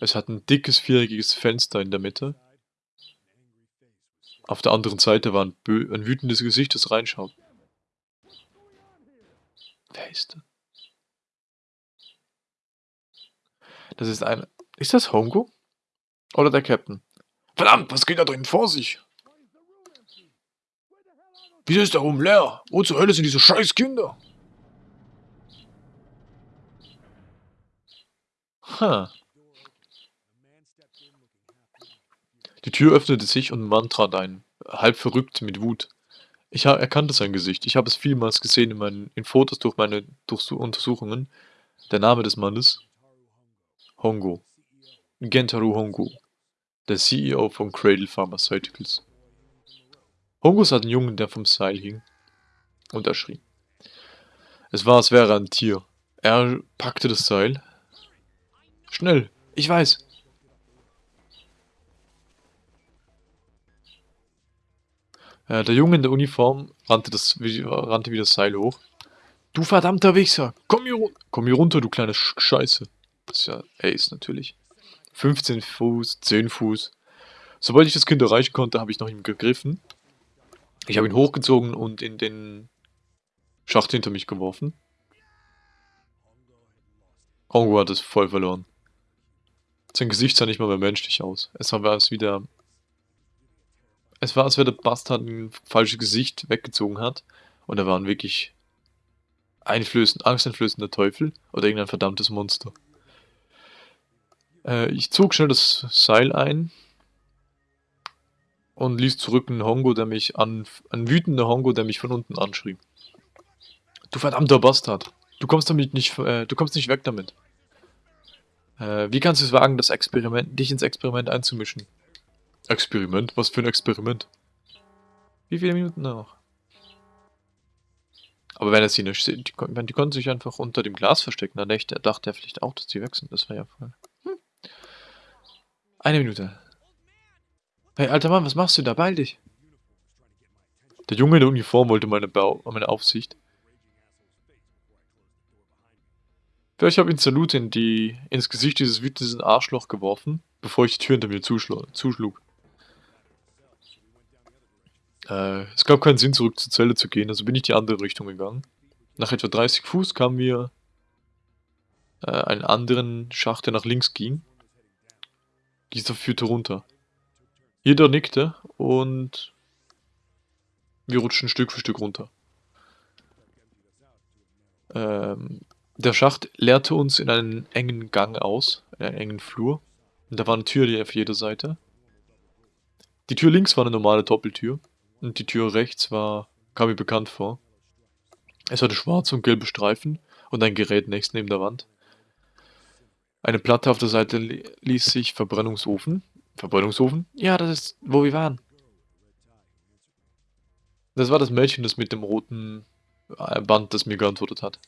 Es hat ein dickes, viereckiges Fenster in der Mitte. Auf der anderen Seite war ein, ein wütendes Gesicht, das reinschaut. Wer ist das? Das ist ein... Ist das Hongo? Oder der Captain? Verdammt, was geht da drin vor sich? Wieso ist der Raum leer? Wo zur Hölle sind diese scheiß Kinder? Ha. Die Tür öffnete sich und ein Mann trat ein, halb verrückt mit Wut. Ich erkannte sein Gesicht. Ich habe es vielmals gesehen in, meinen, in Fotos durch meine durch Untersuchungen. Der Name des Mannes? Hongo. Gentaru Hongo. Der CEO von Cradle Pharmaceuticals. Hongo sah den Jungen, der vom Seil hing. Und er schrie. Es war, als wäre ein Tier. Er packte das Seil. Schnell, ich weiß. Äh, der Junge in der Uniform rannte, das, rannte wie das Seil hoch. Du verdammter Wichser! Komm hier, komm hier runter, du kleine Sch Scheiße! Das ist ja Ace natürlich. 15 Fuß, 10 Fuß. Sobald ich das Kind erreichen konnte, habe ich nach ihm gegriffen. Ich habe ihn hochgezogen und in den Schacht hinter mich geworfen. Hongo hat es voll verloren. Sein Gesicht sah nicht mal mehr menschlich aus. Es war als wieder es war, als wäre der Bastard ein falsches Gesicht weggezogen hat. Und er war ein wirklich einflößend, angsteinflößender Teufel oder irgendein verdammtes Monster. Äh, ich zog schnell das Seil ein und ließ zurück einen Hongo, der mich an, ein wütender Hongo, der mich von unten anschrie. Du verdammter Bastard! Du kommst damit nicht, äh, du kommst nicht weg damit. Äh, wie kannst du es wagen, das Experiment, dich ins Experiment einzumischen? Experiment? Was für ein Experiment? Wie viele Minuten noch? Aber wenn er sie nicht die, die, die konnten sich einfach unter dem Glas verstecken, dann dachte, er vielleicht auch, dass die weg sind. Das wäre ja voll. Eine Minute. Hey, alter Mann, was machst du da? Beeil dich. Der Junge in der Uniform wollte meine, Bau meine Aufsicht. Vielleicht habe ich ihn Salute in die, ins Gesicht dieses wütenden Arschloch geworfen, bevor ich die Tür hinter mir zuschlug. Äh, es gab keinen Sinn, zurück zur Zelle zu gehen, also bin ich die andere Richtung gegangen. Nach etwa 30 Fuß kamen wir äh, einen anderen Schacht, der nach links ging. Dieser führte runter. Jeder nickte und wir rutschten Stück für Stück runter. Ähm, der Schacht leerte uns in einen engen Gang aus, in einen engen Flur. Und da war eine Tür auf jeder Seite. Die Tür links war eine normale Doppeltür. Und die Tür rechts war, kam mir bekannt vor. Es hatte schwarze und gelbe Streifen und ein Gerät nächst neben der Wand. Eine Platte auf der Seite ließ sich Verbrennungsofen. Verbrennungsofen? Ja, das ist, wo wir waren. Das war das Mädchen, das mit dem roten äh, Band, das mir geantwortet hat.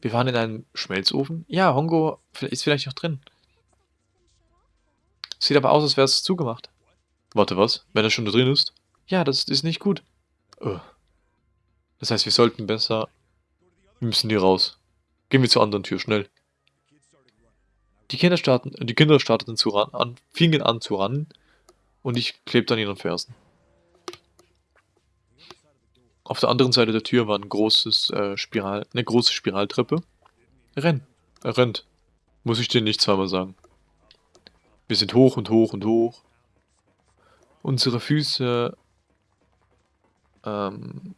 Wir waren in einem Schmelzofen? Ja, Hongo ist vielleicht noch drin. Sieht aber aus, als wäre es zugemacht. Warte, was? Wenn er schon da drin ist? Ja, das ist nicht gut. Oh. Das heißt, wir sollten besser... Wir müssen hier raus. Gehen wir zur anderen Tür, schnell. Die Kinder starten, die Kinder starteten zu ran, an, fingen an zu rennen und ich klebte an ihren Fersen. Auf der anderen Seite der Tür war ein großes äh, Spiral, eine große Spiraltreppe. Renn. Er rennt. Muss ich dir nicht zweimal sagen. Wir sind hoch und hoch und hoch. Unsere Füße ähm,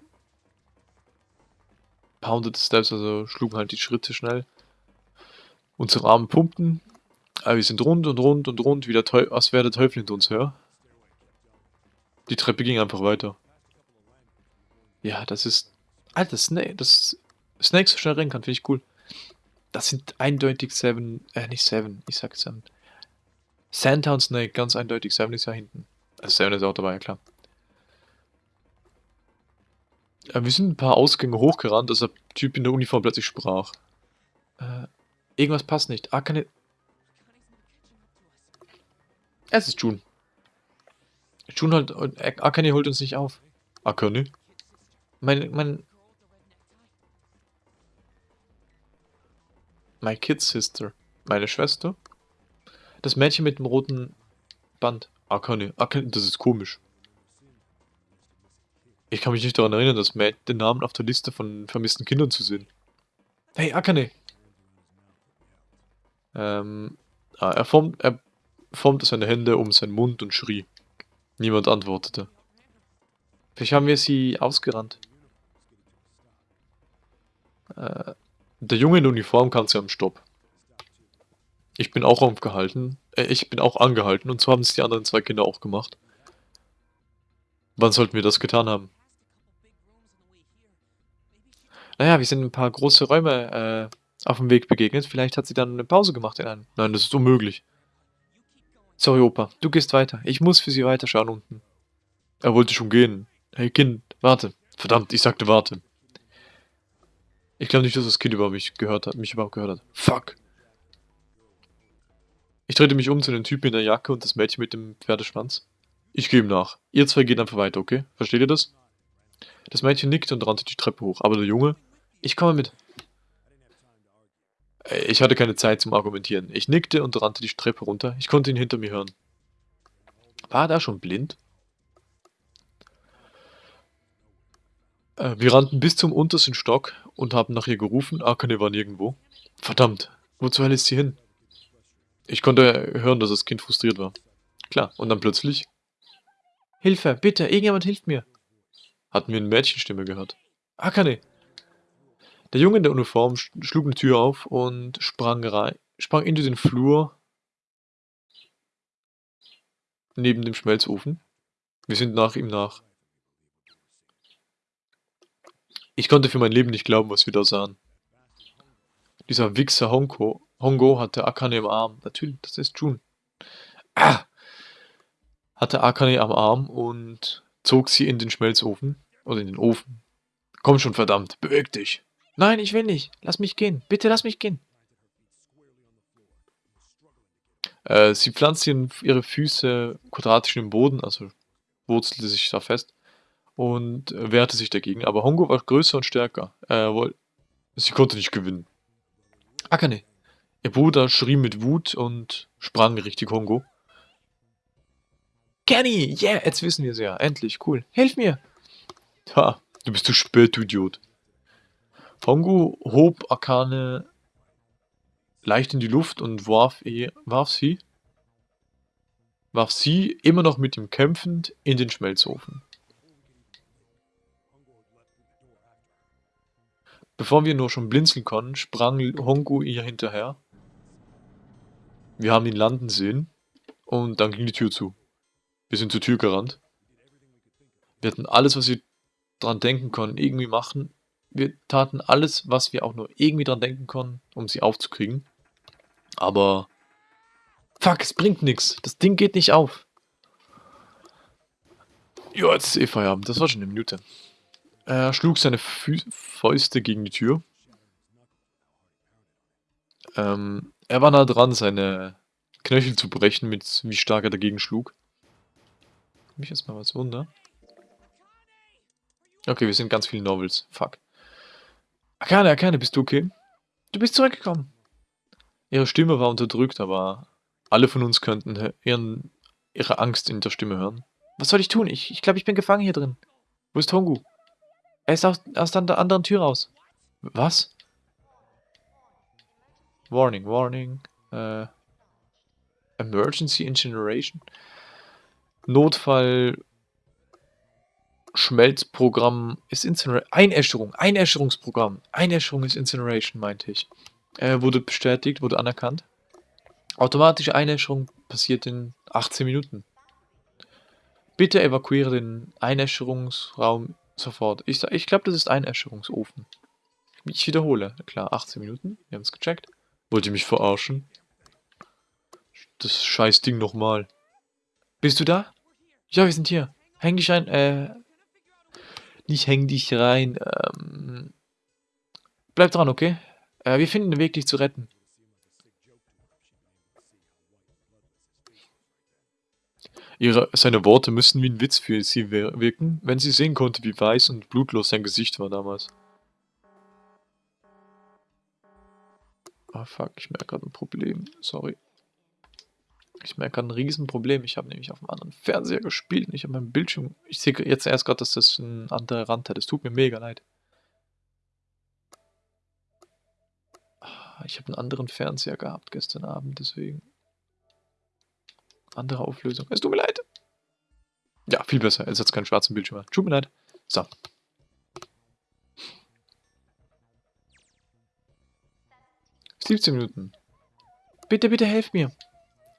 pounded Steps, also schlugen halt die Schritte schnell. Unsere Arme pumpten. Aber wir sind rund und rund und rund, wie der Teufel, als wäre der Teufel hinter uns her. Die Treppe ging einfach weiter. Ja, das ist... Alter, Snake, das... Snake so schnell rennen kann, finde ich cool. Das sind eindeutig Seven, äh, nicht Seven, ich sag Seven. Sandtown Snake, ganz eindeutig. Seven ist ja hinten. Also Seven ist auch dabei, ja klar. Äh, wir sind ein paar Ausgänge hochgerannt, dass der Typ in der Uniform plötzlich sprach. Äh, irgendwas passt nicht. Ah, keine... Es ist June. June holt... Äh, Akane holt uns nicht auf. Akane? Mein... mein... My kid sister. Meine Schwester? Das Mädchen mit dem roten Band. Akane. Akane, das ist komisch. Ich kann mich nicht daran erinnern, dass Matt den Namen auf der Liste von vermissten Kindern zu sehen. Hey, Akane! Ähm, ah, er, formt, er formte seine Hände um seinen Mund und schrie. Niemand antwortete. Vielleicht haben wir sie ausgerannt. Äh, der Junge in Uniform kam zu einem Stopp. Ich bin auch aufgehalten. Äh, ich bin auch angehalten und so haben es die anderen zwei Kinder auch gemacht. Wann sollten wir das getan haben? Naja, wir sind ein paar große Räume äh, auf dem Weg begegnet. Vielleicht hat sie dann eine Pause gemacht in einem. Nein, das ist unmöglich. Sorry, Opa. Du gehst weiter. Ich muss für sie weiterschauen unten. Er wollte schon gehen. Hey, Kind, warte. Verdammt, ich sagte warte. Ich glaube nicht, dass das Kind über mich gehört hat, mich überhaupt gehört hat. Fuck. Ich drehte mich um zu den Typen in der Jacke und das Mädchen mit dem Pferdeschwanz. Ich gehe ihm nach. Ihr zwei geht einfach weiter, okay? Versteht ihr das? Das Mädchen nickte und rannte die Treppe hoch, aber der Junge ich komme mit. Ich hatte keine Zeit zum Argumentieren. Ich nickte und rannte die Treppe runter. Ich konnte ihn hinter mir hören. War er da schon blind? Äh, wir rannten bis zum untersten Stock und haben nach ihr gerufen. Akane war nirgendwo. Verdammt, wo zur Hölle ist sie hin? Ich konnte hören, dass das Kind frustriert war. Klar, und dann plötzlich... Hilfe, bitte, irgendjemand hilft mir. Hatten wir eine Mädchenstimme gehört. Akane, der Junge in der Uniform schlug eine Tür auf und sprang rein, sprang into den Flur neben dem Schmelzofen. Wir sind nach ihm nach. Ich konnte für mein Leben nicht glauben, was wir da sahen. Dieser Wichser Hongo, Hongo hatte Akane im Arm. Natürlich, das ist Jun. Ah! Hatte Akane am Arm und zog sie in den Schmelzofen. Oder in den Ofen. Komm schon, verdammt, beweg dich. Nein, ich will nicht. Lass mich gehen. Bitte lass mich gehen. Äh, sie pflanzte ihre Füße quadratisch im Boden, also wurzelte sich da fest und wehrte sich dagegen. Aber Hongo war größer und stärker. Äh, sie konnte nicht gewinnen. Akane. Ihr Bruder schrie mit Wut und sprang richtig Hongo. Kenny, yeah, jetzt wissen wir es ja. Endlich, cool. Hilf mir. Ha, du bist zu spät, du Idiot. Pongu hob Akane leicht in die Luft und warf, eh, warf sie warf sie, immer noch mit ihm kämpfend, in den Schmelzofen. Bevor wir nur schon blinzeln konnten, sprang Hongu ihr hinterher. Wir haben ihn landen sehen und dann ging die Tür zu. Wir sind zur Tür gerannt. Wir hatten alles, was wir dran denken konnten, irgendwie machen, wir taten alles, was wir auch nur irgendwie dran denken konnten, um sie aufzukriegen. Aber... Fuck, es bringt nichts. Das Ding geht nicht auf. Ja, jetzt ist eh Feierabend. Das war schon eine Minute. Er schlug seine Fü Fäuste gegen die Tür. Ähm, er war nah dran, seine Knöchel zu brechen, mit wie stark er dagegen schlug. Mich jetzt mal was wunder. Okay, wir sind ganz viele Novels. Fuck. Akane, Akane, bist du okay? Du bist zurückgekommen. Ihre Stimme war unterdrückt, aber alle von uns könnten ihren, ihre Angst in der Stimme hören. Was soll ich tun? Ich, ich glaube, ich bin gefangen hier drin. Wo ist Hongu? Er ist aus, aus der anderen Tür raus. Was? Warning, warning. Äh, Emergency Incineration? Notfall Schmelzprogramm ist Incineration. Einäscherung, Einäscherungsprogramm. Einäscherung ist Incineration, meinte ich. Äh, wurde bestätigt, wurde anerkannt. Automatische Einäscherung passiert in 18 Minuten. Bitte evakuiere den Einäscherungsraum sofort. Ich, ich glaube, das ist Einäscherungsofen. Ich wiederhole. Klar, 18 Minuten. Wir haben es gecheckt. Wollt ihr mich verarschen? Das scheiß Ding nochmal. Bist du da? Ja, wir sind hier. Häng dich ein, äh... Nicht häng dich rein, ähm... Bleib dran, okay? Äh, wir finden einen Weg, dich zu retten. Ihre, seine Worte müssten wie ein Witz für sie wirken, wenn sie sehen konnte, wie weiß und blutlos sein Gesicht war damals. Ah, fuck, ich merke gerade ein Problem. Sorry. Ich merke ein Riesenproblem. Ich habe nämlich auf einem anderen Fernseher gespielt und ich habe meinen Bildschirm... Ich sehe jetzt erst gerade, dass das ein anderer Rand hat. Es tut mir mega leid. Ah, ich habe einen anderen Fernseher gehabt gestern Abend, deswegen... Andere Auflösung. Es tut mir leid. Ja, viel besser. Jetzt hat es keinen schwarzen Bildschirm mehr. Tut mir leid. So. Siebzehn Minuten. Bitte, bitte helft mir.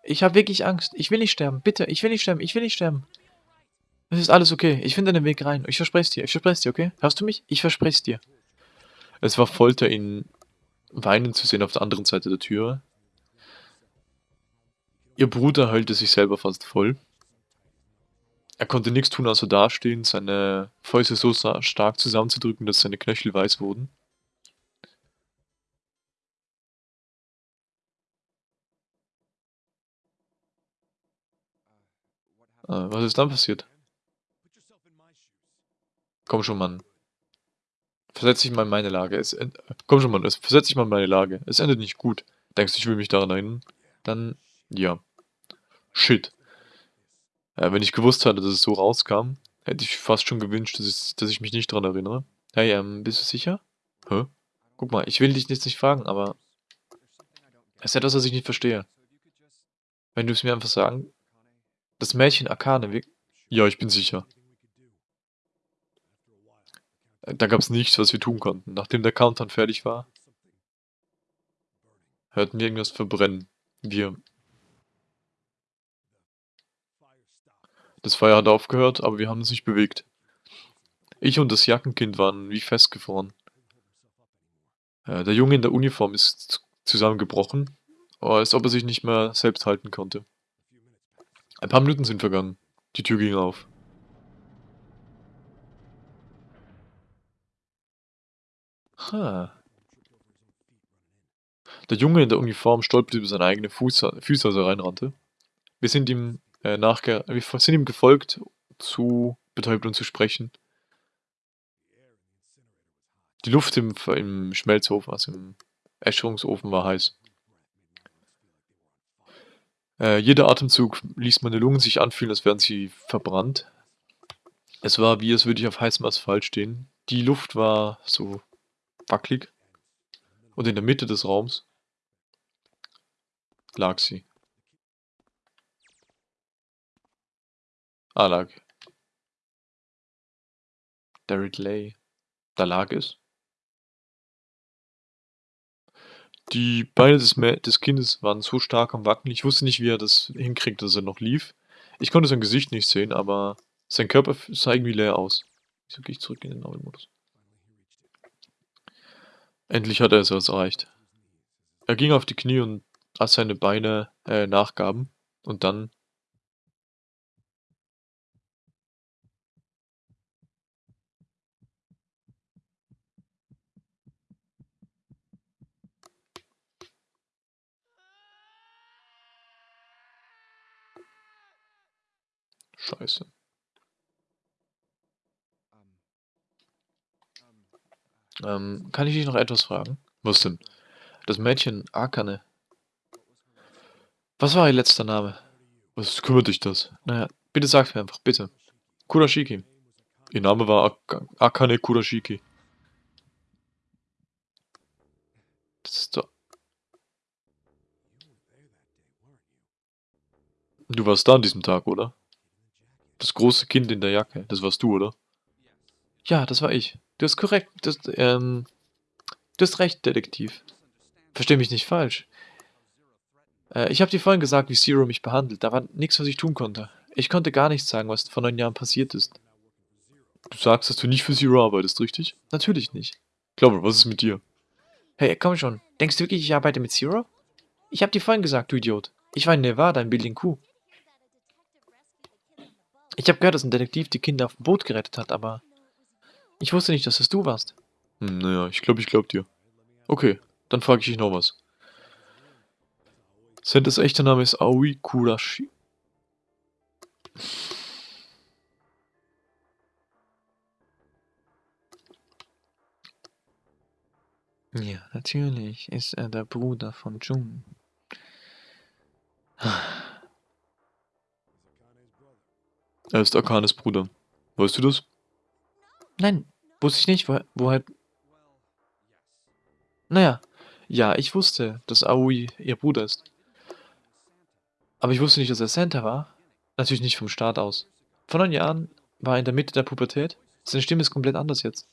Ich habe wirklich Angst. Ich will nicht sterben. Bitte, ich will nicht sterben. Ich will nicht sterben. Es ist alles okay. Ich finde einen Weg rein. Ich verspreche es dir. Ich verspreche es dir, okay? Hörst du mich? Ich verspreche es dir. Es war Folter, ihn weinen zu sehen auf der anderen Seite der Tür. Ihr Bruder heulte sich selber fast voll. Er konnte nichts tun, außer dastehen, seine Fäuste so stark zusammenzudrücken, dass seine Knöchel weiß wurden. Was ist dann passiert? Komm schon, Mann. Versetz dich mal in meine Lage. Es Komm schon, Mann. Versetz dich mal in meine Lage. Es endet nicht gut. Denkst du, ich will mich daran erinnern? Dann, ja. Shit. Ja, wenn ich gewusst hatte, dass es so rauskam, hätte ich fast schon gewünscht, dass ich, dass ich mich nicht daran erinnere. Hey, ähm, bist du sicher? Hä? Guck mal, ich will dich jetzt nicht fragen, aber... Es ist etwas, was ich nicht verstehe. Wenn du es mir einfach sagen... Das Mädchen Akane, wie... Ja, ich bin sicher. Da gab es nichts, was wir tun konnten. Nachdem der Countdown fertig war, hörten wir irgendwas verbrennen. Wir Das Feuer hat aufgehört, aber wir haben uns nicht bewegt. Ich und das Jackenkind waren wie festgefroren. Äh, der Junge in der Uniform ist zusammengebrochen, als ob er sich nicht mehr selbst halten konnte. Ein paar Minuten sind vergangen. Die Tür ging auf. Ha. Der Junge in der Uniform stolperte über seine eigene Fuß Füße, als er reinrannte. Wir sind ihm äh, wir sind ihm gefolgt, zu betäubt und zu sprechen. Die Luft im, im Schmelzofen, also im Äscherungsofen war heiß. Äh, jeder Atemzug ließ meine Lungen sich anfühlen, als wären sie verbrannt. Es war wie, als würde ich auf heißem Asphalt stehen. Die Luft war so wackelig. Und in der Mitte des Raums lag sie. Ah, lag. Derek Lay. Da lag es. Die Beine des, des Kindes waren so stark am Wackeln. Ich wusste nicht, wie er das hinkriegt, dass er noch lief. Ich konnte sein Gesicht nicht sehen, aber sein Körper sah irgendwie leer aus. Wieso gehe ich zurück in den Novel-Modus? Endlich hat er es erreicht. Er ging auf die Knie und als seine Beine äh, nachgaben und dann Scheiße. Ähm, kann ich dich noch etwas fragen? Was denn? Das Mädchen Akane. Was war ihr letzter Name? Was kümmert dich das? Naja, bitte sag's mir einfach, bitte. Kurashiki. Ihr Name war Ak Akane Kurashiki. Das ist doch... Du warst da an diesem Tag, oder? Das große Kind in der Jacke, das warst du, oder? Ja, das war ich. Du hast korrekt, das, ähm... Du hast recht, Detektiv. Versteh mich nicht falsch. Äh, ich habe dir vorhin gesagt, wie Zero mich behandelt. Da war nichts, was ich tun konnte. Ich konnte gar nichts sagen, was vor neun Jahren passiert ist. Du sagst, dass du nicht für Zero arbeitest, richtig? Natürlich nicht. Glaube, was ist mit dir? Hey, komm schon. Denkst du wirklich, ich arbeite mit Zero? Ich habe dir vorhin gesagt, du Idiot. Ich war in Nevada, in Building Q. Ich habe gehört, dass ein Detektiv die Kinder auf dem Boot gerettet hat, aber... Ich wusste nicht, dass es du warst. Hm, naja, ich glaube, ich glaub dir. Okay, dann frage ich dich noch was. Sentas echter Name ist Aoi Kurashi. Ja, natürlich ist er der Bruder von Jun. Er ist Akanes Bruder. Weißt du das? Nein, wusste ich nicht. Woher... woher naja, ja, ich wusste, dass Aoi ihr Bruder ist. Aber ich wusste nicht, dass er Santa war. Natürlich nicht vom Start aus. Vor neun Jahren war er in der Mitte der Pubertät. Seine Stimme ist komplett anders jetzt.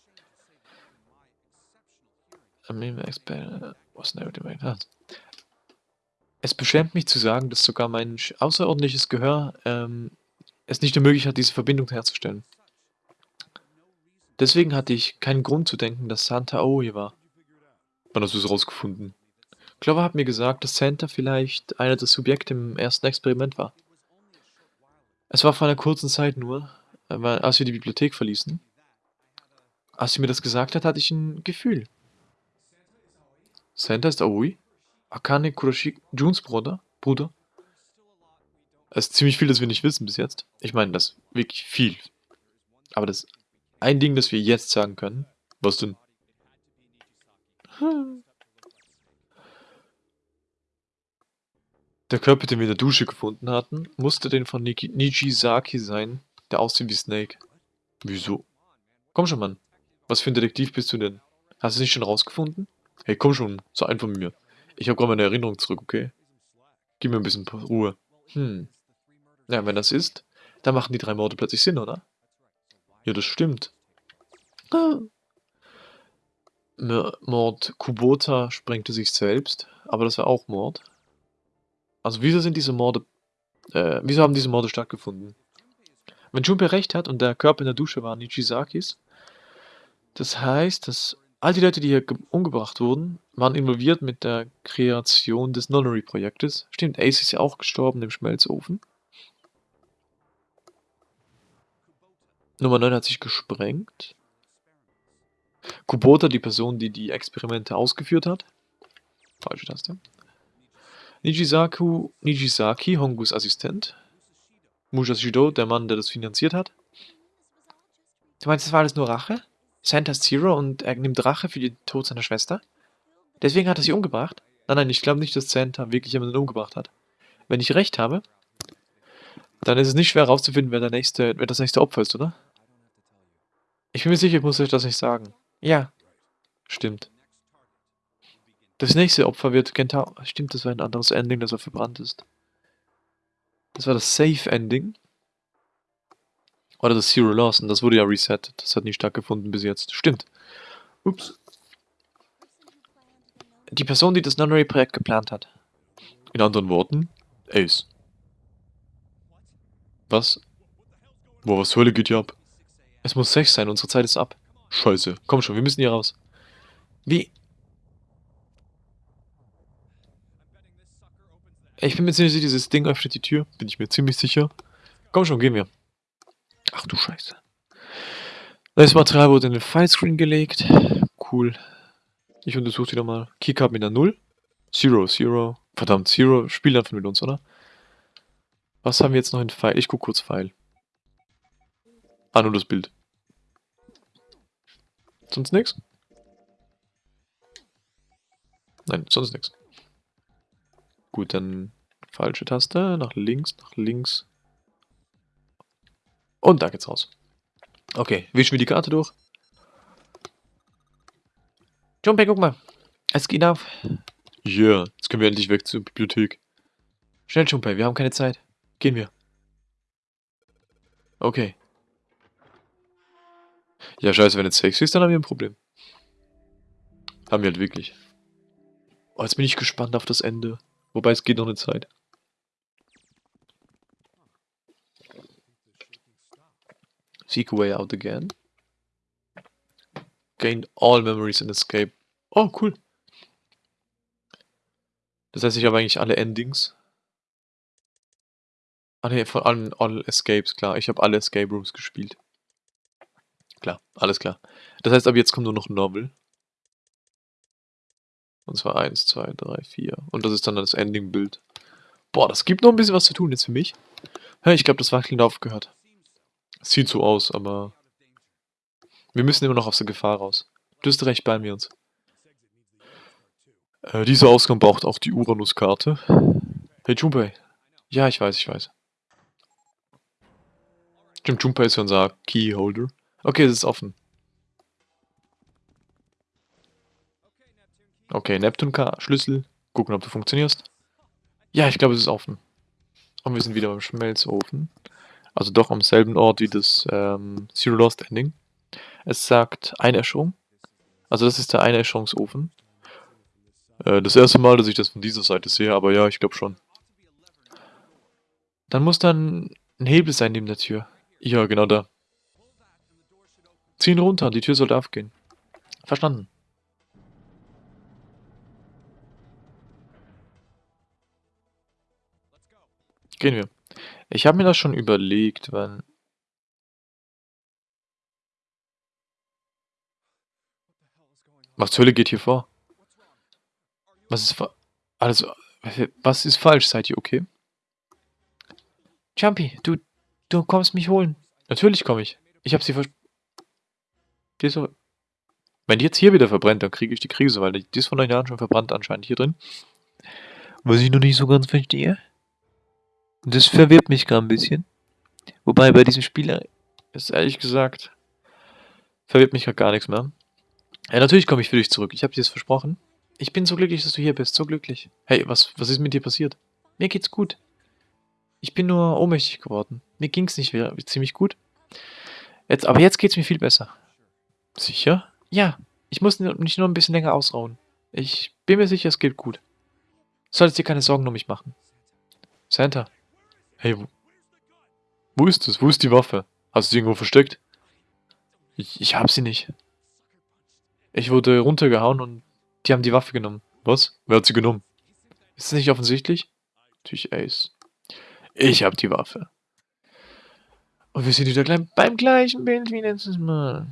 Es beschämt mich zu sagen, dass sogar mein außerordentliches Gehör ähm, es nicht ermöglicht hat, diese Verbindung herzustellen. Deswegen hatte ich keinen Grund zu denken, dass Santa Aoi war. Wann hast du es rausgefunden? Clover hat mir gesagt, dass Santa vielleicht einer der Subjekte im ersten Experiment war. Es war vor einer kurzen Zeit nur, als wir die Bibliothek verließen. Als sie mir das gesagt hat, hatte ich ein Gefühl. Santa ist Aoi? Akane Kurashiki, Juns Bruder? Bruder? Es ist ziemlich viel, das wir nicht wissen bis jetzt. Ich meine, das ist wirklich viel. Aber das ein Ding, das wir jetzt sagen können. Was denn? Der Körper, den wir in der Dusche gefunden hatten, musste den von Niki Nijisaki sein, der aussieht wie Snake. Wieso? Komm schon, Mann. Was für ein Detektiv bist du denn? Hast du es nicht schon rausgefunden? Hey, komm schon, sei einfach mit mir. Ich habe gerade meine Erinnerung zurück, okay? Gib mir ein bisschen Ruhe. Hm. Ja, wenn das ist, dann machen die drei Morde plötzlich Sinn, oder? Ja, das stimmt. Ah. Mord Kubota sprengte sich selbst, aber das war auch Mord. Also wieso sind diese Morde, äh, wieso haben diese Morde stattgefunden? Wenn Junpei recht hat und der Körper in der Dusche war Nichisakis, das heißt, dass all die Leute, die hier umgebracht wurden, waren involviert mit der Kreation des Nonnery-Projektes. Stimmt, Ace ist ja auch gestorben im Schmelzofen. Nummer 9 hat sich gesprengt. Kubota, die Person, die die Experimente ausgeführt hat. Falsche Taste. Nijisaku, Nijisaki, Hongus Assistent. Mujashido, der Mann, der das finanziert hat. Du meinst, das war alles nur Rache? Santa Zero und er nimmt Rache für den Tod seiner Schwester? Deswegen hat er sie umgebracht? Nein, nein, ich glaube nicht, dass Santa wirklich jemanden umgebracht hat. Wenn ich recht habe, dann ist es nicht schwer herauszufinden, wer, wer das nächste Opfer ist, oder? Ich bin mir sicher, ich muss euch das nicht sagen. Ja. Stimmt. Das nächste Opfer wird Kentaro. Stimmt, das war ein anderes Ending, das er verbrannt ist. Das war das Safe Ending. Oder das Zero Loss. Und das wurde ja resettet. Das hat nicht stattgefunden bis jetzt. Stimmt. Ups. Die Person, die das Nunnery-Projekt geplant hat. In anderen Worten, Ace. Was? Boah, was zur Hölle geht hier ab? Es muss 6 sein, unsere Zeit ist ab. Scheiße, komm schon, wir müssen hier raus. Wie? Ich bin mir ziemlich sicher, dieses Ding öffnet die Tür. Bin ich mir ziemlich sicher. Komm schon, gehen wir. Ach du Scheiße. Das Material wurde in den Filescreen gelegt. Cool. Ich untersuche wieder mal. Keycard mit einer 0. Zero, Zero. Verdammt, Zero. Spiel einfach mit uns, oder? Was haben wir jetzt noch in File? Ich guck kurz File. Ah, nur das Bild. Sonst nichts? Nein, sonst nichts. Gut, dann falsche Taste, nach links, nach links. Und da geht's raus. Okay, wischen wir die Karte durch. Jumpe, guck mal. Es geht auf. Ja, yeah, jetzt können wir endlich weg zur Bibliothek. Schnell, Jumpe, wir haben keine Zeit. Gehen wir. Okay. Ja, scheiße, wenn jetzt sexy ist, dann haben wir ein Problem. Haben wir halt wirklich. Oh, jetzt bin ich gespannt auf das Ende. Wobei, es geht noch eine Zeit. Seek a way out again. Gain all memories and escape. Oh, cool. Das heißt, ich habe eigentlich alle Endings. Ah ne, von allen All Escapes, klar. Ich habe alle Escape Rooms gespielt. Klar, alles klar. Das heißt, ab jetzt kommt nur noch Novel. Und zwar 1, 2, 3, 4. Und das ist dann das Ending-Bild. Boah, das gibt noch ein bisschen was zu tun jetzt für mich. Ja, ich glaube, das Wackeln aufgehört. Sieht so aus, aber... Wir müssen immer noch aus der Gefahr raus. Du hast recht, bei mir uns. Äh, dieser Ausgang braucht auch die Uranus-Karte. Hey, Junpei. Ja, ich weiß, ich weiß. Stimmt, Junpei ist unser Keyholder. Okay, es ist offen. Okay, Neptun-Schlüssel. Gucken, ob du funktionierst. Ja, ich glaube, es ist offen. Und wir sind wieder beim Schmelzofen. Also doch am selben Ort wie das ähm, Zero Lost Ending. Es sagt Einäscherung. Also das ist der Einäscherungsofen. Äh, das erste Mal, dass ich das von dieser Seite sehe, aber ja, ich glaube schon. Dann muss dann ein Hebel sein neben der Tür. Ja, genau da. Zieh ihn runter, die Tür sollte aufgehen. Verstanden. Gehen wir. Ich habe mir das schon überlegt, wann... Was zur Hölle geht hier vor? Was ist... Also, was ist falsch? Seid ihr okay? Jumpy, du, du kommst mich holen. Natürlich komme ich. Ich habe sie vers... Die. Wenn die jetzt hier wieder verbrennt, dann kriege ich die Krise, weil die ist von euch Jahren schon verbrannt anscheinend hier drin. Was ich noch nicht so ganz verstehe. Das verwirrt mich gerade ein bisschen. Wobei bei diesem Spiel ist ehrlich gesagt, verwirrt mich gerade gar nichts mehr. Ja, natürlich komme ich für dich zurück. Ich habe dir das versprochen. Ich bin so glücklich, dass du hier bist. So glücklich. Hey, was, was ist mit dir passiert? Mir geht's gut. Ich bin nur ohnmächtig geworden. Mir ging's nicht mehr ziemlich gut. Jetzt, aber jetzt geht's mir viel besser. Sicher? Ja. Ich muss mich nur ein bisschen länger ausrauen. Ich bin mir sicher, es geht gut. Solltest dir keine Sorgen um mich machen. Santa. Hey, wo, wo ist es? Wo ist die Waffe? Hast du sie irgendwo versteckt? Ich, ich hab sie nicht. Ich wurde runtergehauen und die haben die Waffe genommen. Was? Wer hat sie genommen? Ist das nicht offensichtlich? Natürlich Ace. Ich hab die Waffe. Und wir sind wieder gleich beim gleichen Bild wie letztes Mal.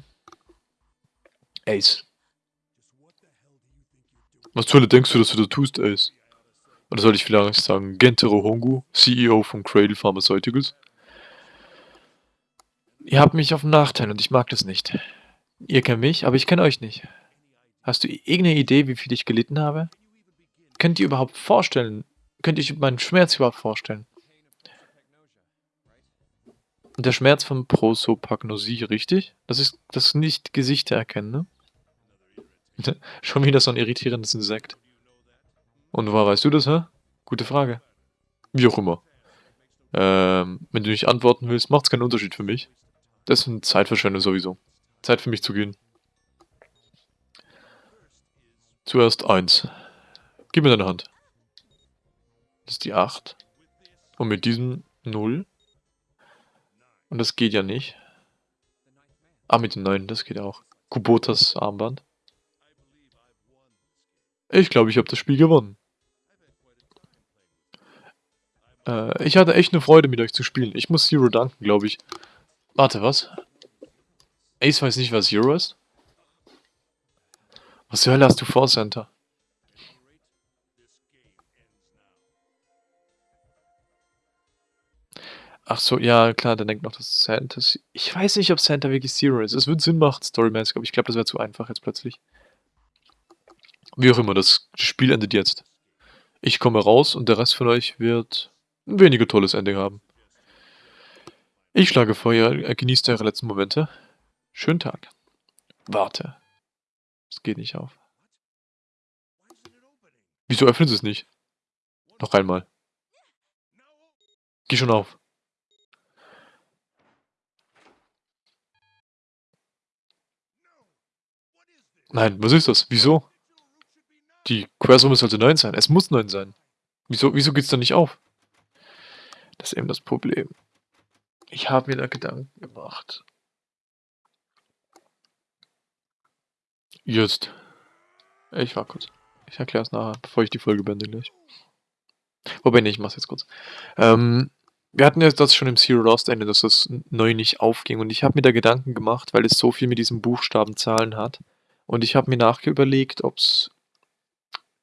Ace. Was zur Hölle denkst du, dass du da tust, Ace? Oder soll ich vielleicht sagen, Gentaro Hongu, CEO von Cradle Pharmaceuticals? Ihr habt mich auf den Nachteil und ich mag das nicht. Ihr kennt mich, aber ich kenne euch nicht. Hast du irgendeine Idee, wie viel ich gelitten habe? Könnt ihr überhaupt vorstellen, könnt ihr meinen Schmerz überhaupt vorstellen? Der Schmerz von Prosopagnosie, richtig? Das ist das nicht Gesichter erkennen, ne? Schon wieder so ein irritierendes Insekt. Und woher weißt du das, hä? Gute Frage. Wie auch immer. Ähm, wenn du nicht antworten willst, macht es keinen Unterschied für mich. Das ist eine Zeitverschwendung sowieso. Zeit für mich zu gehen. Zuerst eins. Gib mir deine Hand. Das ist die 8. Und mit diesem 0. Und das geht ja nicht. Ah, mit dem 9, das geht auch. Kubotas Armband. Ich glaube, ich habe das Spiel gewonnen. Äh, ich hatte echt eine Freude, mit euch zu spielen. Ich muss Zero danken, glaube ich. Warte, was? Ace weiß nicht, was Zero ist? Was zur Hölle hast du vor, Center? Ach so, ja, klar, der denkt noch, dass Santa... Ich weiß nicht, ob Santa wirklich Zero ist. Es wird Sinn machen, storymäßig, aber ich glaube, das wäre zu einfach jetzt plötzlich. Wie auch immer, das Spiel endet jetzt. Ich komme raus und der Rest von euch wird ein weniger tolles Ending haben. Ich schlage vor, ihr genießt eure letzten Momente. Schönen Tag. Warte. Es geht nicht auf. Wieso öffnet es nicht? Noch einmal. Geh schon auf. Nein, was ist das? Wieso? Die Quersumme sollte 9 sein. Es muss 9 sein. Wieso, wieso geht es dann nicht auf? Das ist eben das Problem. Ich habe mir da Gedanken gemacht. Jetzt. Ich war kurz. Ich erkläre es nachher, bevor ich die Folge beende gleich. Wobei, nee, ich mach's jetzt kurz. Ähm, wir hatten ja das schon im Zero Lost Ende, dass das neu nicht aufging. Und ich habe mir da Gedanken gemacht, weil es so viel mit diesen Buchstabenzahlen hat. Und ich habe mir nachüberlegt, ob es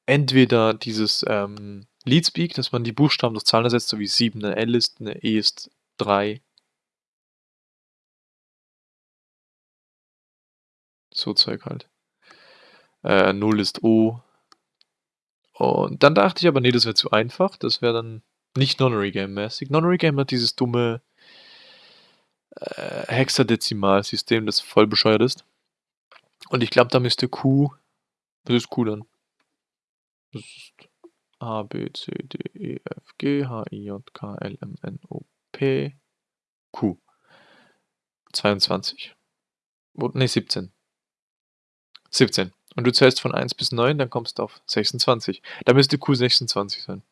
entweder dieses ähm, Leadspeak, dass man die Buchstaben durch Zahlen ersetzt, so wie 7 eine L ist, eine E ist 3. So Zeug halt. Äh, 0 ist O. Und dann dachte ich aber, nee, das wäre zu einfach. Das wäre dann nicht Nonary-Game-mäßig. Nonary-Game hat dieses dumme äh, Hexadezimal-System, das voll bescheuert ist. Und ich glaube, da müsste Q. Was ist Q dann? Das ist A, B, C, D, E, F, G, H, I, J, K, L, M, N, O, P, Q. 22. Ne, 17. 17. Und du zählst von 1 bis 9, dann kommst du auf 26. Da müsste Q 26 sein.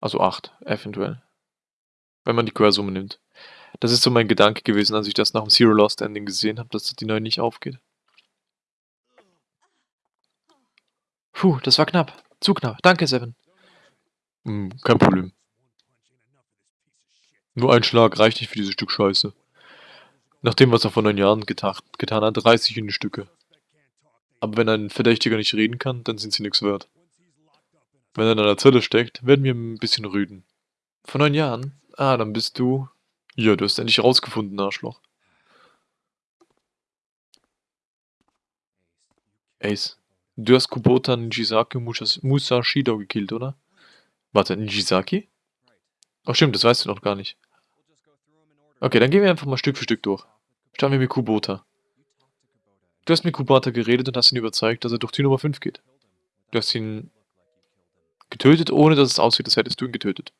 Also 8, eventuell. Wenn man die Quersumme nimmt. Das ist so mein Gedanke gewesen, als ich das nach dem Zero Lost Ending gesehen habe, dass die 9 nicht aufgeht. Puh, das war knapp. Zu knapp. Danke, Seven. Hm, kein Problem. Nur ein Schlag reicht nicht für dieses Stück Scheiße. Nach dem, was er vor neun Jahren getan, getan hat, reiß ich in die Stücke. Aber wenn ein Verdächtiger nicht reden kann, dann sind sie nichts wert. Wenn er in einer Zelle steckt, werden wir ein bisschen rüden. Vor neun Jahren? Ah, dann bist du... Ja, du hast endlich rausgefunden, Arschloch. Ace, du hast Kubota Nijisaki Musashido gekillt, oder? Warte, Nijisaki? Oh stimmt, das weißt du noch gar nicht. Okay, dann gehen wir einfach mal Stück für Stück durch. Starten wir mit Kubota. Du hast mit Kubota geredet und hast ihn überzeugt, dass er durch Tür Nummer 5 geht. Du hast ihn getötet, ohne dass es aussieht, als hättest du ihn getötet.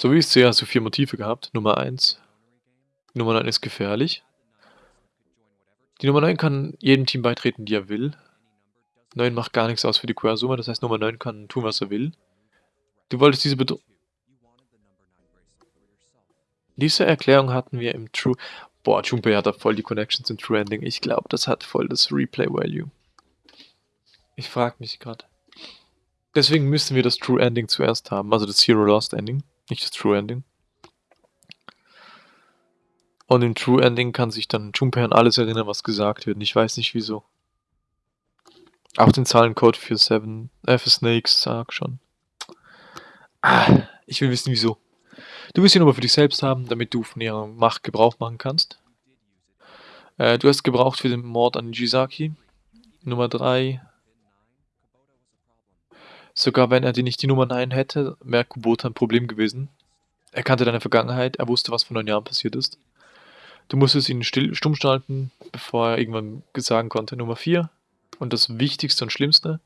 So wie ich sehe, hast du vier Motive gehabt. Nummer 1. Nummer 9 ist gefährlich. Die Nummer 9 kann jedem Team beitreten, die er will. 9 macht gar nichts aus für die Quersumme, das heißt Nummer 9 kann tun, was er will. Du wolltest diese Bedrohung... Diese Erklärung hatten wir im True... Boah, Junpei hat da voll die Connections im True Ending. Ich glaube, das hat voll das Replay-Value. Ich frage mich gerade. Deswegen müssen wir das True Ending zuerst haben, also das Zero Lost Ending, nicht das True Ending. Und im True Ending kann sich dann Junpei an alles erinnern, was gesagt wird. Ich weiß nicht wieso. Auch den Zahlencode für Seven, äh, für Snakes sag schon. Ah, ich will wissen wieso. Du willst ihn aber für dich selbst haben, damit du von ihrer Macht Gebrauch machen kannst. Äh, du hast gebraucht für den Mord an Jisaki. Nummer 3. Sogar wenn er dir nicht die Nummer 9 hätte, wäre Kubota ein Problem gewesen. Er kannte deine Vergangenheit, er wusste, was vor neun Jahren passiert ist. Du musstest ihn still, stumm schalten, bevor er irgendwann sagen konnte. Nummer 4. Und das Wichtigste und Schlimmste.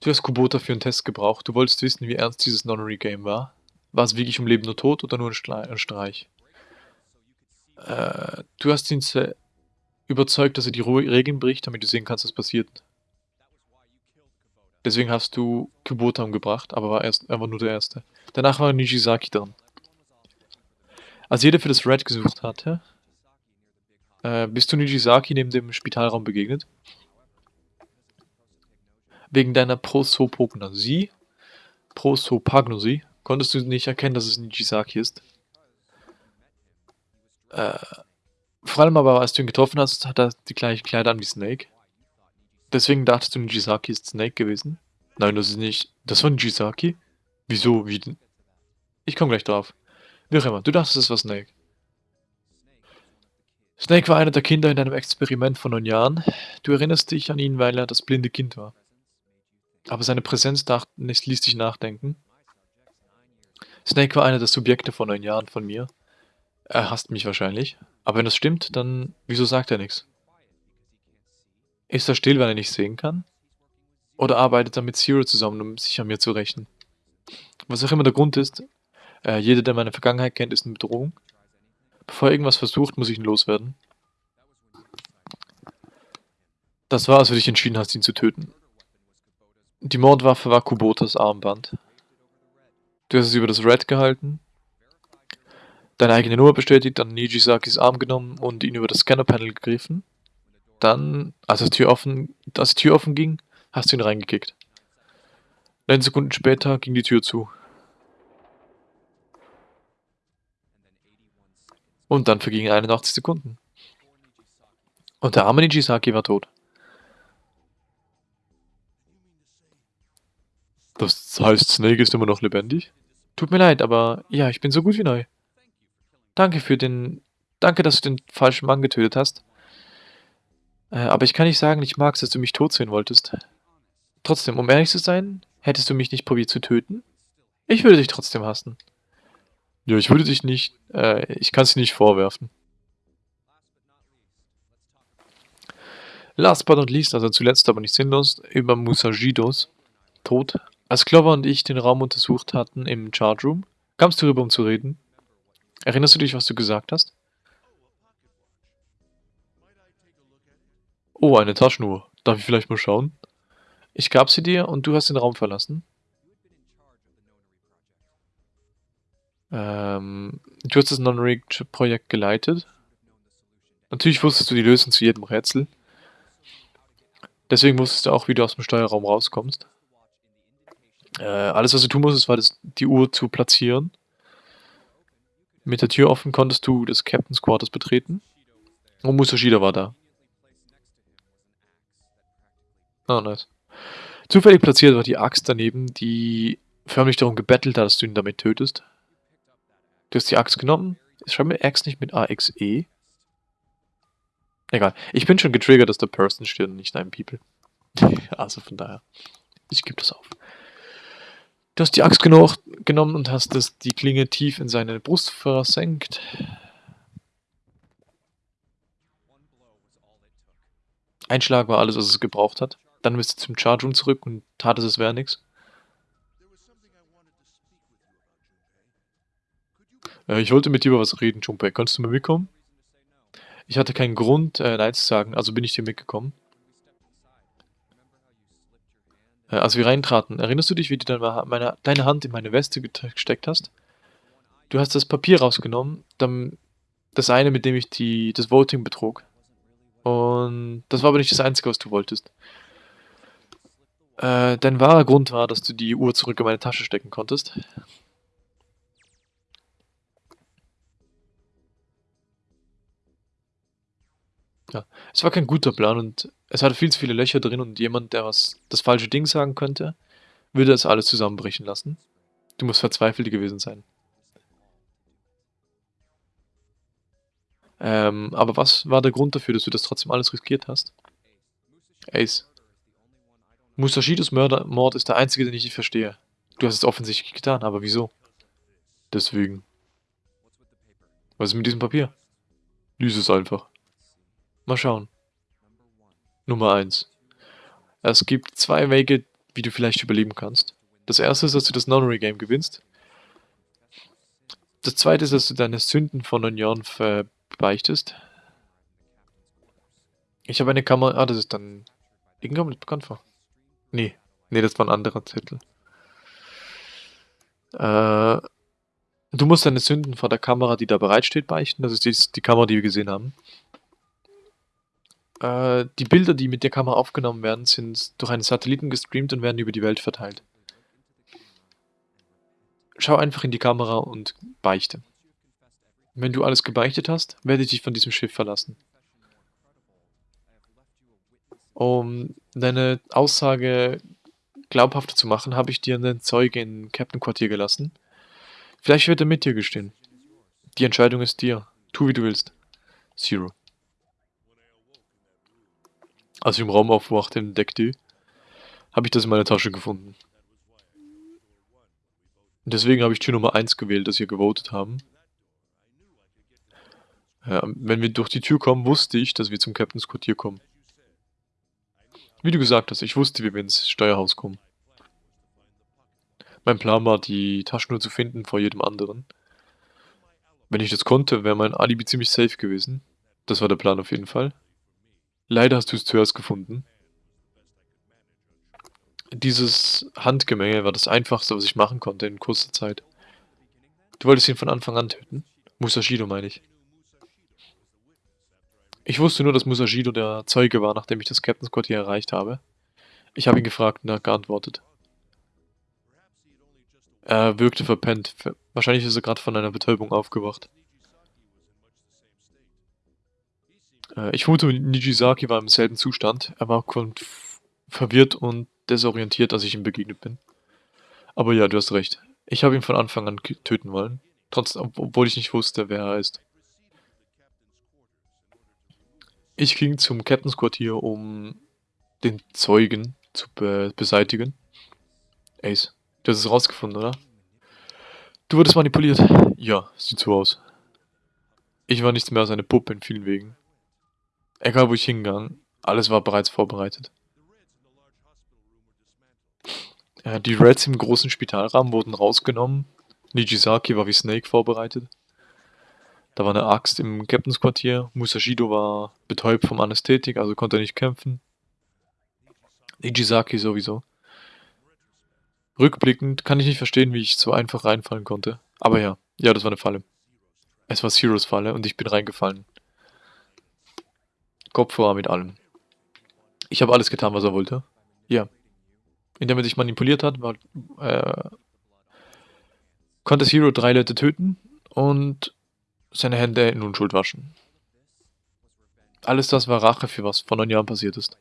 Du hast Kubota für einen Test gebraucht. Du wolltest wissen, wie ernst dieses Nonary-Game war. War es wirklich um Leben oder Tod oder nur ein Streich? Äh, du hast ihn überzeugt, dass er die Regeln bricht, damit du sehen kannst, was passiert. Deswegen hast du Kubota umgebracht, aber war erst einfach nur der Erste. Danach war Nijisaki dran. Als jeder für das Red gesucht hatte, äh, bist du Nijisaki neben dem Spitalraum begegnet Wegen deiner Prosopagnosie, Prosopagnosie konntest du nicht erkennen, dass es Nijisaki ist. Äh, vor allem aber, als du ihn getroffen hast, hat er die gleichen Kleider an wie Snake. Deswegen dachtest du, Nijisaki ist Snake gewesen? Nein, das ist nicht. Das war Nijisaki? Wieso? Wie denn? Ich komme gleich drauf. Wie auch immer, du dachtest, es war Snake. Snake war einer der Kinder in einem Experiment von neun Jahren. Du erinnerst dich an ihn, weil er das blinde Kind war. Aber seine Präsenz ließ dich nachdenken. Snake war einer der Subjekte vor neun Jahren von mir. Er hasst mich wahrscheinlich. Aber wenn das stimmt, dann wieso sagt er nichts? Ist er still, wenn er nicht sehen kann? Oder arbeitet er mit Zero zusammen, um sich an mir zu rächen? Was auch immer der Grund ist, äh, jeder, der meine Vergangenheit kennt, ist eine Bedrohung. Bevor er irgendwas versucht, muss ich ihn loswerden. Das war, als du dich entschieden hast, ihn zu töten. Die Mordwaffe war Kubotas Armband. Du hast es über das Red gehalten, deine eigene Nummer bestätigt, dann Nijisakis Arm genommen und ihn über das Scannerpanel gegriffen. Dann, als, die Tür offen, als die Tür offen ging, hast du ihn reingekickt. Neun Sekunden später ging die Tür zu. Und dann vergingen 81 Sekunden. Und der arme Nijisaki war tot. Das heißt, Snake ist immer noch lebendig? Tut mir leid, aber ja, ich bin so gut wie neu. Danke für den... Danke, dass du den falschen Mann getötet hast. Äh, aber ich kann nicht sagen, ich mag es, dass du mich tot sehen wolltest. Trotzdem, um ehrlich zu sein, hättest du mich nicht probiert zu töten? Ich würde dich trotzdem hassen. Ja, ich würde dich nicht... Äh, ich kann es dir nicht vorwerfen. Last but not least, also zuletzt aber nicht sinnlos, über Musajidos Tod. Als Clover und ich den Raum untersucht hatten im Charge Room, kamst du rüber, um zu reden. Erinnerst du dich, was du gesagt hast? Oh, eine Taschenuhr. Darf ich vielleicht mal schauen? Ich gab sie dir und du hast den Raum verlassen. Ähm, du hast das Non-Rigged-Projekt geleitet. Natürlich wusstest du die Lösung zu jedem Rätsel. Deswegen wusstest du auch, wie du aus dem Steuerraum rauskommst. Äh, alles, was du tun musstest, war das, die Uhr zu platzieren. Mit der Tür offen konntest du das Captain's Quarters betreten. Und Musashida war da. Oh, nice. Zufällig platziert war die Axt daneben, die förmlich darum gebettelt hat, dass du ihn damit tötest. Du hast die Axt genommen. Schreib mir Axt nicht mit AXE. Egal. Ich bin schon getriggert, dass der Person steht und nicht ein People. also von daher. Ich gebe das auf. Du hast die Axt genug genommen und hast das, die Klinge tief in seine Brust versenkt. Ein Schlag war alles, was es gebraucht hat. Dann bist du zum Charge Room zurück und tat es, es wäre nichts. Äh, ich wollte mit dir über was reden, Junpei. Kannst du mal mitkommen? Ich hatte keinen Grund, äh, Nein zu sagen, also bin ich dir mitgekommen. Äh, als wir reintraten, erinnerst du dich, wie du deine, meine, deine Hand in meine Weste gesteckt hast? Du hast das Papier rausgenommen, dann das eine, mit dem ich die, das Voting betrug. Und das war aber nicht das Einzige, was du wolltest. Äh, dein wahrer Grund war, dass du die Uhr zurück in meine Tasche stecken konntest. Ja, es war kein guter Plan und es hatte viel zu viele Löcher drin und jemand, der was das falsche Ding sagen könnte, würde es alles zusammenbrechen lassen. Du musst verzweifelt gewesen sein. Ähm, aber was war der Grund dafür, dass du das trotzdem alles riskiert hast? Ace. Musashidos Mord ist der einzige, den ich nicht verstehe. Du hast es offensichtlich getan, aber wieso? Deswegen. Was ist mit diesem Papier? Lies es einfach. Mal schauen. Nummer 1. Es gibt zwei Wege, wie du vielleicht überleben kannst. Das erste ist, dass du das Nonary Game gewinnst. Das zweite ist, dass du deine Sünden von neun Jahren verbeichtest. Ich habe eine Kamera... Ah, das ist dann... Irgendwann mit bekannt vor. Nee. Nee, das war ein anderer Zettel. Äh, du musst deine Sünden vor der Kamera, die da bereitsteht, beichten. Das ist die, die Kamera, die wir gesehen haben. Äh, die Bilder, die mit der Kamera aufgenommen werden, sind durch einen Satelliten gestreamt und werden über die Welt verteilt. Schau einfach in die Kamera und beichte. Wenn du alles gebeichtet hast, werde ich dich von diesem Schiff verlassen. Um deine Aussage glaubhafter zu machen, habe ich dir einen Zeuge in Captain Quartier gelassen. Vielleicht wird er mit dir gestehen. Die Entscheidung ist dir. Tu, wie du willst. Zero. Als ich im Raum aufwachte, im Deck habe ich das in meiner Tasche gefunden. Und deswegen habe ich Tür Nummer 1 gewählt, dass wir gewotet haben. Ja, wenn wir durch die Tür kommen, wusste ich, dass wir zum Captain's Quartier kommen. Wie du gesagt hast, ich wusste, wie wir ins Steuerhaus kommen. Mein Plan war, die Taschenuhr zu finden vor jedem anderen. Wenn ich das konnte, wäre mein Alibi ziemlich safe gewesen. Das war der Plan auf jeden Fall. Leider hast du es zuerst gefunden. Dieses Handgemenge war das einfachste, was ich machen konnte in kurzer Zeit. Du wolltest ihn von Anfang an töten? Musashido meine ich. Ich wusste nur, dass Musashido der Zeuge war, nachdem ich das Captain's Quartier erreicht habe. Ich habe ihn gefragt und er hat geantwortet. Er wirkte verpennt. Wahrscheinlich ist er gerade von einer Betäubung aufgewacht. Äh, ich vermute, Nijisaki war im selben Zustand. Er war verwirrt und desorientiert, als ich ihm begegnet bin. Aber ja, du hast recht. Ich habe ihn von Anfang an töten wollen. Trotzdem, obwohl ich nicht wusste, wer er ist. Ich ging zum Captain's Quartier, um den Zeugen zu be beseitigen. Ace, du hast es rausgefunden, oder? Du wurdest manipuliert. Ja, sieht so aus. Ich war nichts mehr als eine Puppe in vielen Wegen. Egal wo ich hingegangen, alles war bereits vorbereitet. Ja, die Reds im großen Spitalrahmen wurden rausgenommen. Nijisaki war wie Snake vorbereitet. Da war eine Axt im Captains Quartier. Musashido war betäubt vom Anästhetik, also konnte er nicht kämpfen. Nijisaki sowieso. Rückblickend kann ich nicht verstehen, wie ich so einfach reinfallen konnte. Aber ja, ja, das war eine Falle. Es war Zeros Falle und ich bin reingefallen. Kopf war mit allem. Ich habe alles getan, was er wollte. Ja. Indem er sich manipuliert hat, war, äh, konnte Zero drei Leute töten und seine Hände in Unschuld waschen. Alles das war Rache für was vor neun Jahren passiert ist.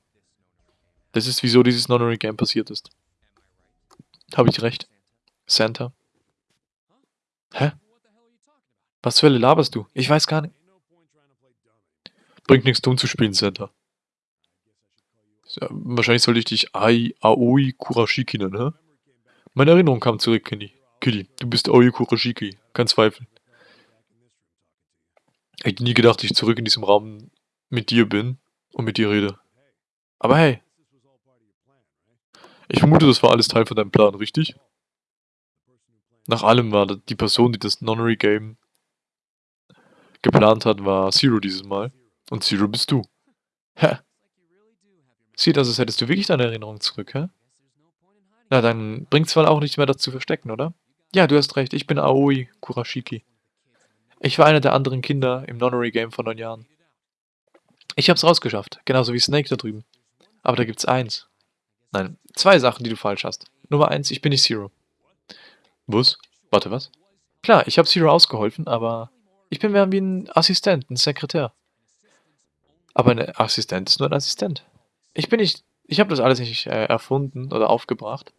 Das ist, wieso dieses Nonary Game passiert ist. Habe ich recht? Santa? Hä? Was zur Hölle laberst du? Ich weiß gar nicht. Bringt nichts tun zu spielen, Santa. Ja, wahrscheinlich sollte ich dich Ai Aoi Kurashiki nennen, hä? Meine Erinnerung kam zurück, Kenny. Kitty, du bist Aoi Kurashiki, kein Zweifel. Ich hätte nie gedacht, dass ich zurück in diesem Raum mit dir bin und mit dir rede. Aber hey. Ich vermute, das war alles Teil von deinem Plan, richtig? Nach allem war die Person, die das Nonary Game geplant hat, war Zero dieses Mal. Und Zero bist du. Hä? Sieht aus, als hättest du wirklich deine Erinnerung zurück, hä? Na, dann bringt's wohl auch nicht mehr das zu verstecken, oder? Ja, du hast recht, ich bin Aoi Kurashiki. Ich war einer der anderen Kinder im Nonary Game vor neun Jahren. Ich hab's rausgeschafft, genauso wie Snake da drüben. Aber da gibt's eins. Nein, zwei Sachen, die du falsch hast. Nummer eins, ich bin nicht Zero. Was? Warte, was? Klar, ich habe Zero ausgeholfen, aber ich bin mehr wie ein Assistent, ein Sekretär. Aber ein Assistent ist nur ein Assistent. Ich bin nicht, ich habe das alles nicht äh, erfunden oder aufgebracht.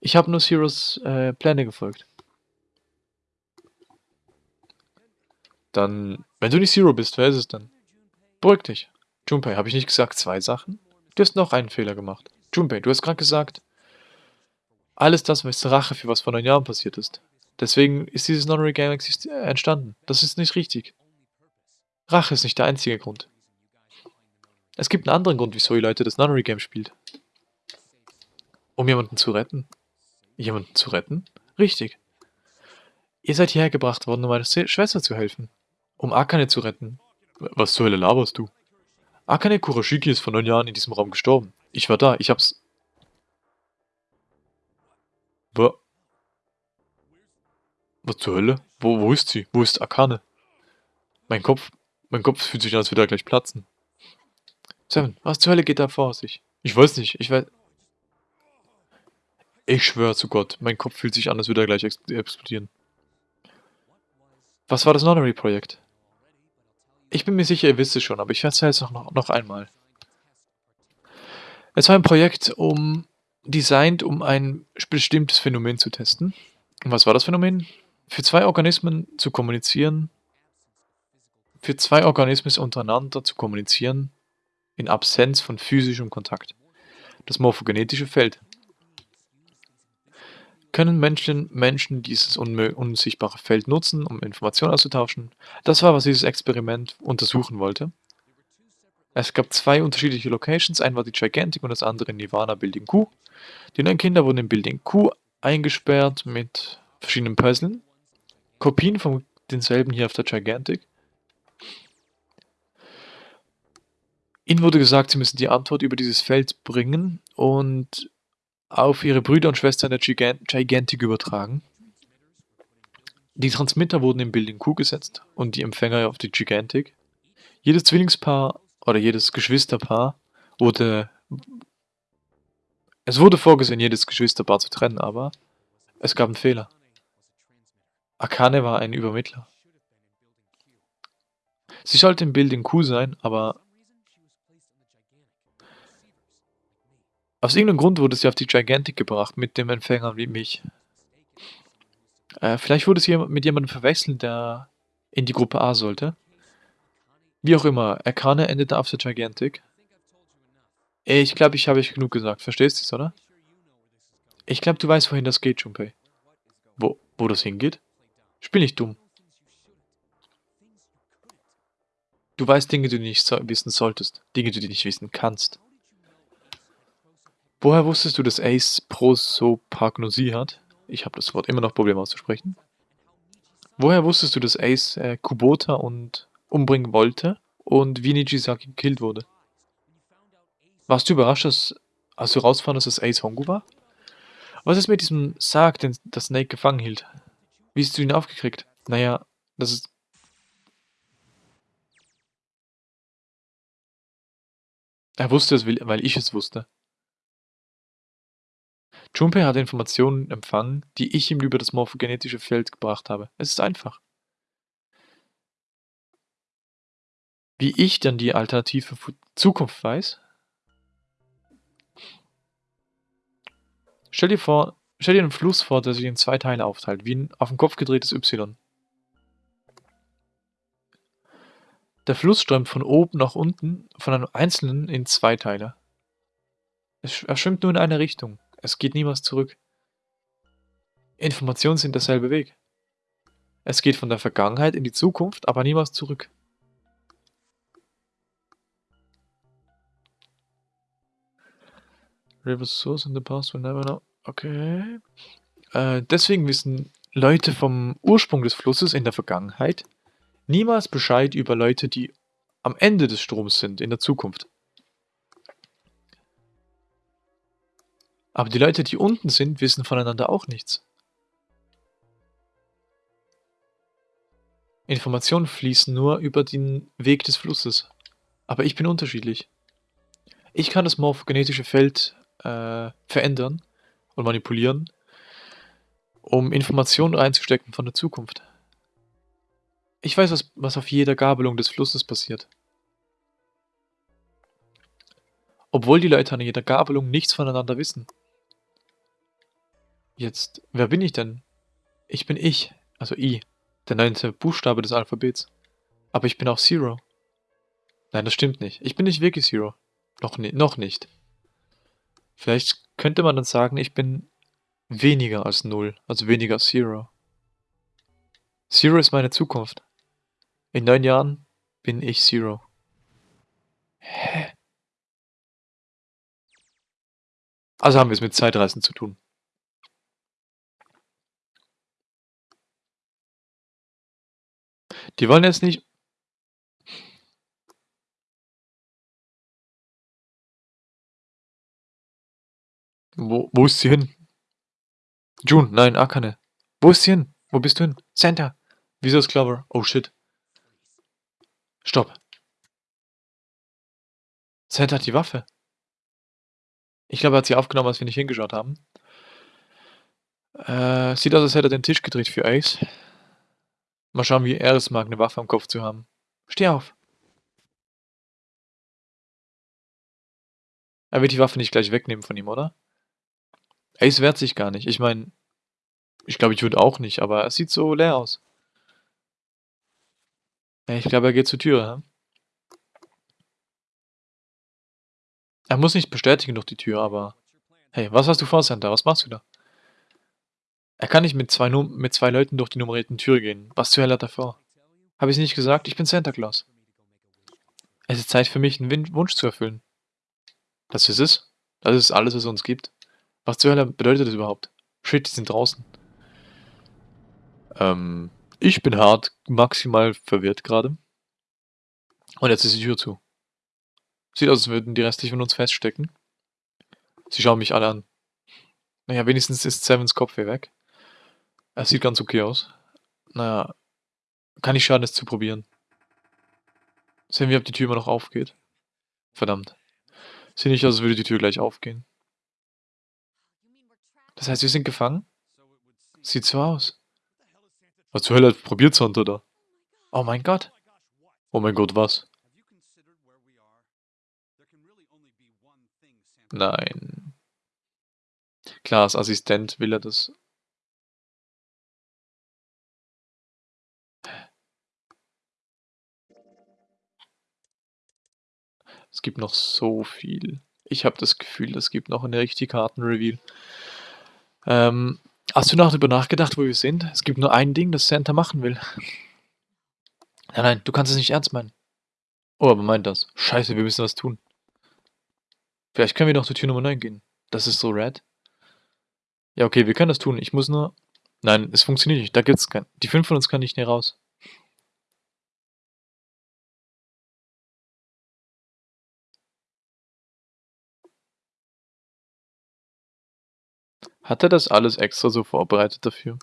Ich habe nur Zeros äh, Pläne gefolgt. Dann, wenn du nicht Zero bist, wer ist es dann? Beruhig dich. Junpei, habe ich nicht gesagt zwei Sachen? Du hast noch einen Fehler gemacht. Junpei, du hast gerade gesagt, alles das ist Rache für was vor neun Jahren passiert ist. Deswegen ist dieses Non-Ray Game äh, entstanden. Das ist nicht richtig. Rache ist nicht der einzige Grund. Es gibt einen anderen Grund, wieso ihr Leute das Nunnery Game spielt. Um jemanden zu retten. Jemanden zu retten? Richtig. Ihr seid hierher gebracht worden, um meiner Schwester zu helfen. Um Akane zu retten. Was zur Hölle laberst du? Akane Kurashiki ist vor neun Jahren in diesem Raum gestorben. Ich war da, ich hab's... Was? Was zur Hölle? Wo, wo ist sie? Wo ist Akane? Mein Kopf... Mein Kopf fühlt sich an, als würde er gleich platzen. Seven, was zur Hölle geht da vor sich? Ich weiß nicht, ich weiß... Ich schwöre zu Gott, mein Kopf fühlt sich an, als würde er gleich explodieren. Was war das Nonary-Projekt? Ich bin mir sicher, ihr wisst es schon, aber ich erzähle es noch, noch einmal. Es war ein Projekt, um designt, um ein bestimmtes Phänomen zu testen. Und was war das Phänomen? Für zwei Organismen zu kommunizieren, für zwei Organismen untereinander zu kommunizieren, in Absenz von physischem Kontakt. Das morphogenetische Feld. Können Menschen, Menschen dieses unsichtbare Feld nutzen, um Informationen auszutauschen? Das war, was dieses Experiment untersuchen wollte. Es gab zwei unterschiedliche Locations, ein war die Gigantic und das andere Nirvana Building Q. Die neuen Kinder wurden in Building Q eingesperrt mit verschiedenen Puzzlen. Kopien von denselben hier auf der Gigantic. Ihnen wurde gesagt, sie müssen die Antwort über dieses Feld bringen und auf ihre Brüder und Schwestern der Gigantic übertragen. Die Transmitter wurden in Building Q gesetzt und die Empfänger auf die Gigantic. Jedes Zwillingspaar oder jedes Geschwisterpaar wurde... Es wurde vorgesehen, jedes Geschwisterpaar zu trennen, aber es gab einen Fehler. Akane war ein Übermittler. Sie sollte in Building Q sein, aber Aus irgendeinem Grund wurde sie auf die Gigantic gebracht, mit dem Empfänger wie mich. Äh, vielleicht wurde sie mit jemandem verwechselt, der in die Gruppe A sollte. Wie auch immer, Akane endete auf der Gigantic. Ich glaube, ich habe euch genug gesagt. Verstehst du es, oder? Ich glaube, du weißt, wohin das geht, Junpei. Wo, wo das hingeht? Spiel nicht dumm. Du weißt Dinge, die du nicht so wissen solltest. Dinge, die du nicht wissen kannst. Woher wusstest du, dass Ace Prosopagnosie hat? Ich habe das Wort immer noch Probleme auszusprechen. Woher wusstest du, dass Ace äh, Kubota und umbringen wollte und wie Nijisaki gekillt wurde? Warst du überrascht, dass, als du rausfandest, dass Ace Hongu war? Was ist mit diesem Sarg, den das Snake gefangen hielt? Wie hast du ihn aufgekriegt? Naja, das ist... Er wusste es, weil ich es wusste. Junpei hat Informationen empfangen, die ich ihm über das morphogenetische Feld gebracht habe. Es ist einfach. Wie ich dann die alternative Zukunft weiß? Stell dir vor, stell dir einen Fluss vor, der sich in zwei Teile aufteilt, wie ein auf den Kopf gedrehtes Y. Der Fluss strömt von oben nach unten, von einem einzelnen in zwei Teile. Er schwimmt nur in eine Richtung. Es geht niemals zurück. Informationen sind derselbe Weg. Es geht von der Vergangenheit in die Zukunft, aber niemals zurück. River source in the past will never know. Okay. Äh, deswegen wissen Leute vom Ursprung des Flusses in der Vergangenheit niemals Bescheid über Leute, die am Ende des Stroms sind, in der Zukunft. Aber die Leute, die unten sind, wissen voneinander auch nichts. Informationen fließen nur über den Weg des Flusses. Aber ich bin unterschiedlich. Ich kann das morphogenetische Feld äh, verändern und manipulieren, um Informationen reinzustecken von der Zukunft. Ich weiß, was, was auf jeder Gabelung des Flusses passiert. Obwohl die Leute an jeder Gabelung nichts voneinander wissen. Jetzt, wer bin ich denn? Ich bin ich, also I, der neunte Buchstabe des Alphabets. Aber ich bin auch Zero. Nein, das stimmt nicht. Ich bin nicht wirklich Zero. Noch, noch nicht. Vielleicht könnte man dann sagen, ich bin weniger als Null, also weniger als Zero. Zero ist meine Zukunft. In neun Jahren bin ich Zero. Hä? Also haben wir es mit Zeitreisen zu tun. Die wollen jetzt nicht Wo, wo ist sie hin? June, nein, Akane. Wo ist sie hin? Wo bist du hin? Santa. Wieso ist Clover? Oh shit. Stopp. Santa hat die Waffe. Ich glaube, er hat sie aufgenommen, als wir nicht hingeschaut haben. Äh, sieht aus, als hätte er den Tisch gedreht für Ace. Mal schauen, wie er es mag, eine Waffe am Kopf zu haben. Steh auf. Er wird die Waffe nicht gleich wegnehmen von ihm, oder? Ace wehrt sich gar nicht. Ich meine, ich glaube, ich würde auch nicht, aber es sieht so leer aus. Ich glaube, er geht zur Tür. Ja? Er muss nicht bestätigen durch die Tür, aber... Hey, was hast du vor, Santa? Was machst du da? Er kann nicht mit zwei, Num mit zwei Leuten durch die nummerierten Tür gehen. Was zur Hölle hat er vor? Habe ich nicht gesagt? Ich bin Santa Claus. Es ist Zeit für mich, einen Wunsch zu erfüllen. Das ist es? Das ist alles, was es uns gibt? Was zur Hölle bedeutet das überhaupt? Shit, die sind draußen. Ähm, ich bin hart maximal verwirrt gerade. Und jetzt ist die Tür zu. Sieht aus, als würden die restlichen von uns feststecken. Sie schauen mich alle an. Naja, wenigstens ist Sevens Kopf hier weg. Er sieht ganz okay aus. Naja, kann nicht schaden, es zu probieren. Sehen wir, ob die Tür immer noch aufgeht. Verdammt. Sieht nicht aus, als würde die Tür gleich aufgehen. Das heißt, wir sind gefangen? Sieht so aus. Was zur Hölle probiert Santa da? Oh mein Gott. Oh mein Gott, was? Nein. Klar, als Assistent will er das. Es gibt noch so viel. Ich habe das Gefühl, es gibt noch eine richtige Kartenreveal. Ähm, hast du noch darüber nachgedacht, wo wir sind? Es gibt nur ein Ding, das Santa machen will. Nein, nein, du kannst es nicht ernst meinen. Oh, aber meint das. Scheiße, wir müssen was tun. Vielleicht können wir noch zur Tür Nummer 9 gehen. Das ist so red. Ja, okay, wir können das tun. Ich muss nur... Nein, es funktioniert nicht. Da gibt's kein... Die fünf von uns kann nicht mehr raus. Hat er das alles extra so vorbereitet dafür?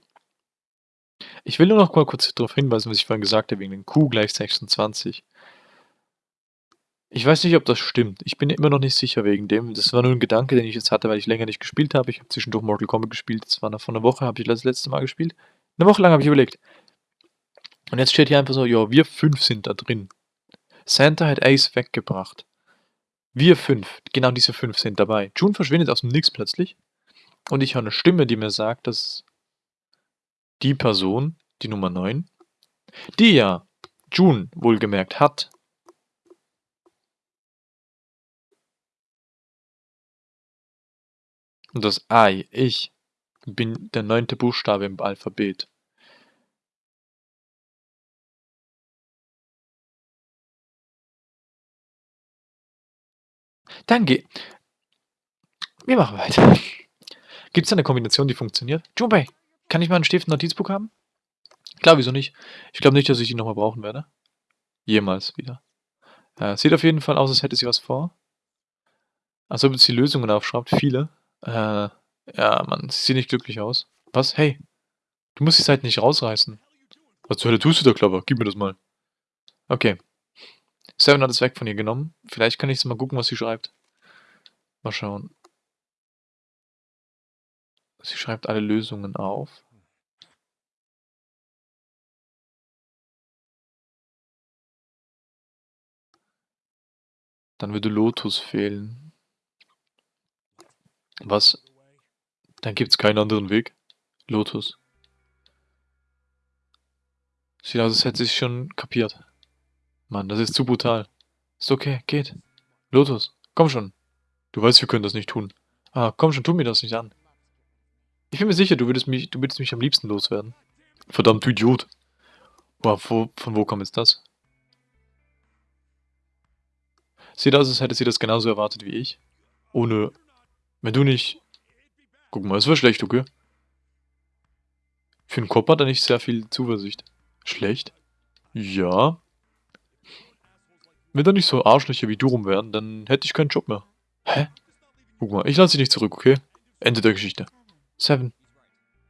Ich will nur noch mal kurz darauf hinweisen, was ich vorhin gesagt habe, wegen den Q gleich 26. Ich weiß nicht, ob das stimmt. Ich bin immer noch nicht sicher wegen dem. Das war nur ein Gedanke, den ich jetzt hatte, weil ich länger nicht gespielt habe. Ich habe zwischendurch Mortal Kombat gespielt. Das war noch vor einer Woche, habe ich das letzte Mal gespielt. Eine Woche lang habe ich überlegt. Und jetzt steht hier einfach so, ja, wir fünf sind da drin. Santa hat Ace weggebracht. Wir fünf, genau diese fünf sind dabei. June verschwindet aus dem Nix plötzlich. Und ich höre eine Stimme, die mir sagt, dass die Person, die Nummer 9, die ja June wohlgemerkt hat, Und das I, ich, bin der neunte Buchstabe im Alphabet. Danke. Wir machen weiter. Gibt es eine Kombination, die funktioniert? Junpei, kann ich mal einen Stift Notizbuch haben? Klar, wieso nicht? Ich glaube nicht, dass ich die nochmal brauchen werde. Jemals wieder. Äh, sieht auf jeden Fall aus, als hätte sie was vor. Als ob sie Lösungen aufschreibt. Viele. Äh, ja, Mann, sie sieht nicht glücklich aus. Was? Hey, du musst die Seite nicht rausreißen. Was zur Hölle tust du da, Clover? Gib mir das mal. Okay. Seven hat es weg von ihr genommen. Vielleicht kann ich mal gucken, was sie schreibt. Mal schauen. Sie schreibt alle Lösungen auf. Dann würde Lotus fehlen. Was? Dann gibt's keinen anderen Weg. Lotus. Sieht aus, als hätte sich schon kapiert. Mann, das ist zu brutal. Ist okay, geht. Lotus, komm schon. Du weißt, wir können das nicht tun. Ah, komm schon, tu mir das nicht an. Ich bin mir sicher, du würdest mich, du würdest mich am liebsten loswerden. Verdammt, du Idiot. Wow, wo, von wo kommt jetzt das? Sieht aus, als hätte sie das genauso erwartet wie ich. Ohne wenn du nicht... Guck mal, es war schlecht, okay? Für einen Kopf hat er nicht sehr viel Zuversicht. Schlecht? Ja. Wenn da nicht so Arschlöcher wie du rum wären, dann hätte ich keinen Job mehr. Hä? Guck mal, ich lasse dich nicht zurück, okay? Ende der Geschichte. Seven.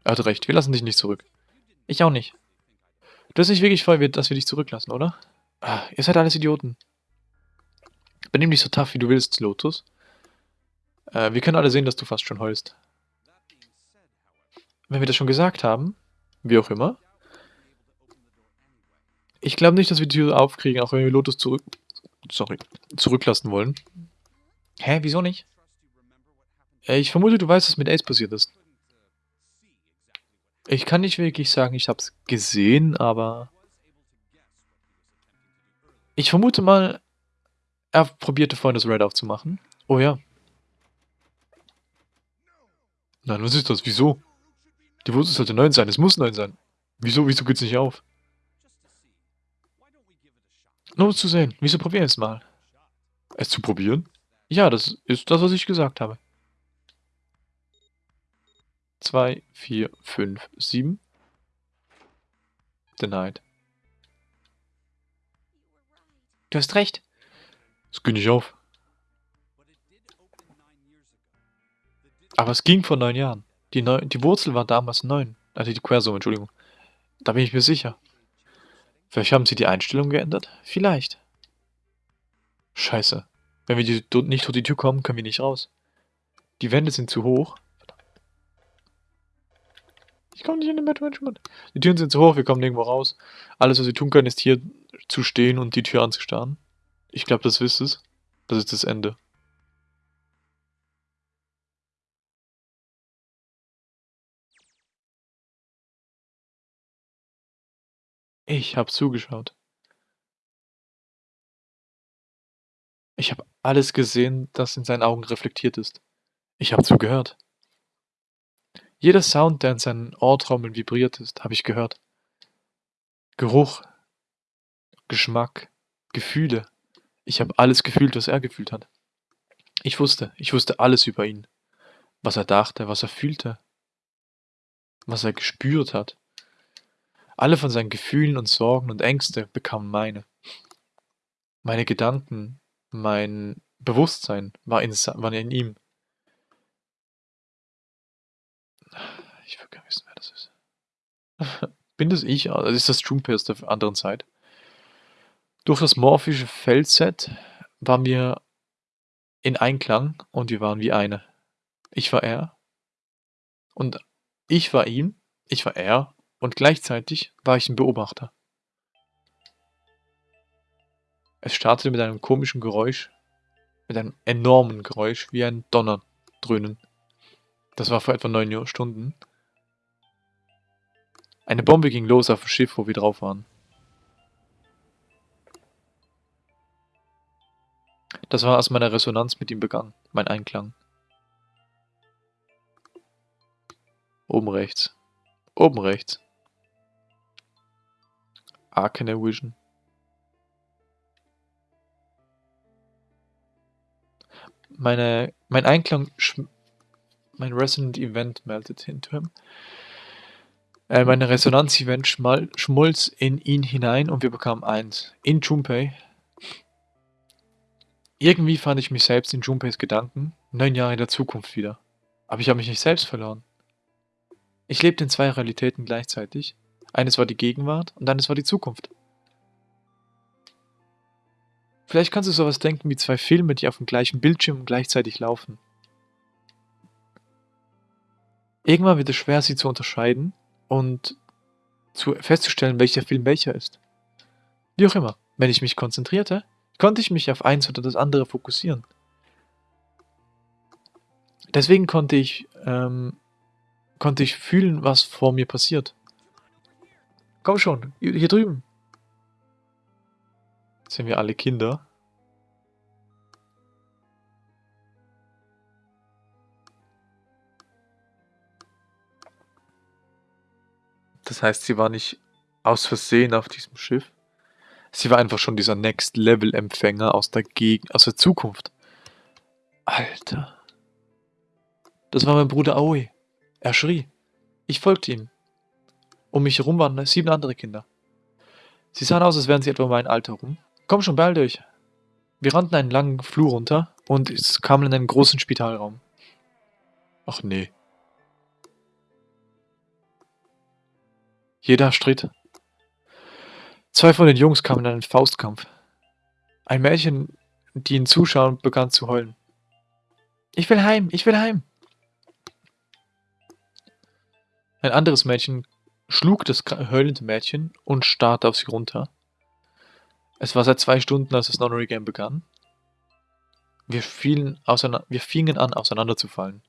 Er hat recht, wir lassen dich nicht zurück. Ich auch nicht. Du hast nicht wirklich voll, dass wir dich zurücklassen, oder? Ah, ihr seid alles Idioten. Benimm dich so tough, wie du willst, Lotus. Äh, wir können alle sehen, dass du fast schon heulst. Wenn wir das schon gesagt haben, wie auch immer. Ich glaube nicht, dass wir die Tür aufkriegen, auch wenn wir Lotus zurück... Sorry, zurücklassen wollen. Hä, wieso nicht? Äh, Ich vermute, du weißt, was mit Ace passiert ist. Ich kann nicht wirklich sagen, ich hab's gesehen, aber... Ich vermute mal, er probierte vorhin das Red aufzumachen. Oh ja. Nein, was ist das? Wieso? Die Wurzel sollte 9 sein. Es muss 9 sein. Wieso? Wieso geht's nicht auf? Nur um zu sehen. Wieso probieren es mal? Es zu probieren? Ja, das ist das, was ich gesagt habe. 2, 4, 5, 7. Denied. Du hast recht. Es geht nicht auf. Aber es ging vor neun Jahren. Die, neun, die Wurzel war damals neun. Also die Quersumme, Entschuldigung. Da bin ich mir sicher. Vielleicht haben sie die Einstellung geändert? Vielleicht. Scheiße. Wenn wir die, nicht durch die Tür kommen, können wir nicht raus. Die Wände sind zu hoch. Ich komme nicht in den Management. Die Türen sind zu hoch, wir kommen nirgendwo raus. Alles, was wir tun können, ist hier zu stehen und die Tür anzustarren. Ich glaube, das wisst es. Das ist das Ende. Ich habe zugeschaut. Ich habe alles gesehen, das in seinen Augen reflektiert ist. Ich habe zugehört. Jeder Sound, der in seinen Ohrtrommeln vibriert ist, habe ich gehört. Geruch, Geschmack, Gefühle. Ich habe alles gefühlt, was er gefühlt hat. Ich wusste, ich wusste alles über ihn. Was er dachte, was er fühlte, was er gespürt hat. Alle von seinen Gefühlen und Sorgen und Ängste bekamen meine. Meine Gedanken, mein Bewusstsein war in, war in ihm. Ich will gar nicht wissen, wer das ist. Bin das ich? Das ist das Junpei aus der anderen Zeit. Durch das morphische Feldset waren wir in Einklang und wir waren wie eine. Ich war er und ich war ihm, ich war er und gleichzeitig war ich ein Beobachter. Es startete mit einem komischen Geräusch, mit einem enormen Geräusch, wie ein Donnerdröhnen. Das war vor etwa neun Stunden. Eine Bombe ging los auf dem Schiff, wo wir drauf waren. Das war, als meine Resonanz mit ihm begann, mein Einklang. Oben rechts. Oben rechts. Arcane Vision. Meine, mein Einklang, mein Resonant Event meldet into him. Äh, meine Resonanz-Event schmolz in ihn hinein und wir bekamen eins. In Junpei. Irgendwie fand ich mich selbst in Junpeis Gedanken, neun Jahre in der Zukunft wieder. Aber ich habe mich nicht selbst verloren. Ich lebte in zwei Realitäten gleichzeitig. Eines war die Gegenwart und eines war die Zukunft. Vielleicht kannst du sowas denken wie zwei Filme, die auf dem gleichen Bildschirm gleichzeitig laufen. Irgendwann wird es schwer, sie zu unterscheiden und zu festzustellen, welcher Film welcher ist. Wie auch immer, wenn ich mich konzentrierte, konnte ich mich auf eins oder das andere fokussieren. Deswegen konnte ich, ähm, konnte ich fühlen, was vor mir passiert. Komm schon, hier drüben. Jetzt sind wir alle Kinder. Das heißt, sie war nicht aus Versehen auf diesem Schiff. Sie war einfach schon dieser Next-Level-Empfänger aus der Gegend, aus der Zukunft. Alter. Das war mein Bruder Aoi. Er schrie. Ich folgte ihm. Um mich herum waren sieben andere Kinder. Sie sahen aus, als wären sie etwa mein Alter rum. Komm schon, beeilt euch. Wir rannten einen langen Flur runter und kamen in einen großen Spitalraum. Ach nee. Jeder stritt. Zwei von den Jungs kamen in einen Faustkampf. Ein Mädchen, die ihn zuschauen, begann zu heulen. Ich will heim, ich will heim. Ein anderes Mädchen schlug das heulende Mädchen und starrte auf sie runter. Es war seit zwei Stunden, als das Nonary Game begann. Wir, fielen wir fingen an, auseinanderzufallen.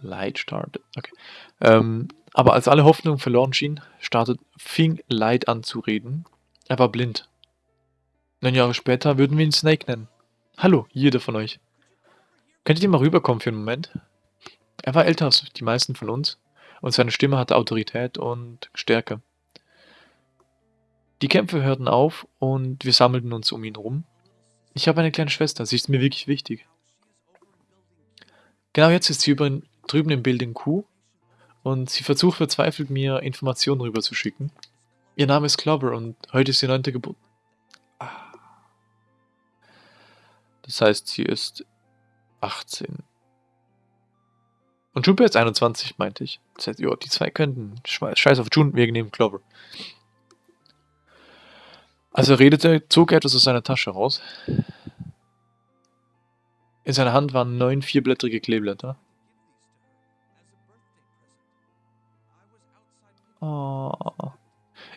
Light started. Okay. Ähm, aber als alle Hoffnung verloren schien, startet, fing Light an zu reden. Er war blind. Neun Jahre später würden wir ihn Snake nennen. Hallo, jeder von euch. Könntet ihr mal rüberkommen für einen Moment? Er war älter als die meisten von uns und seine Stimme hatte Autorität und Stärke. Die Kämpfe hörten auf und wir sammelten uns um ihn rum. Ich habe eine kleine Schwester, sie ist mir wirklich wichtig. Genau jetzt ist sie über, drüben im Building Q und sie versucht verzweifelt mir Informationen rüberzuschicken. Ihr Name ist Clover und heute ist ihr neunte Geburt. Ah. Das heißt, sie ist 18. Und Junpei ist 21, meinte ich. Das heißt, ja, die zwei könnten. Scheiß auf Jun, wir nehmen Clover. Als er redete, zog er etwas aus seiner Tasche raus. In seiner Hand waren neun vierblättrige Kleeblätter. Oh.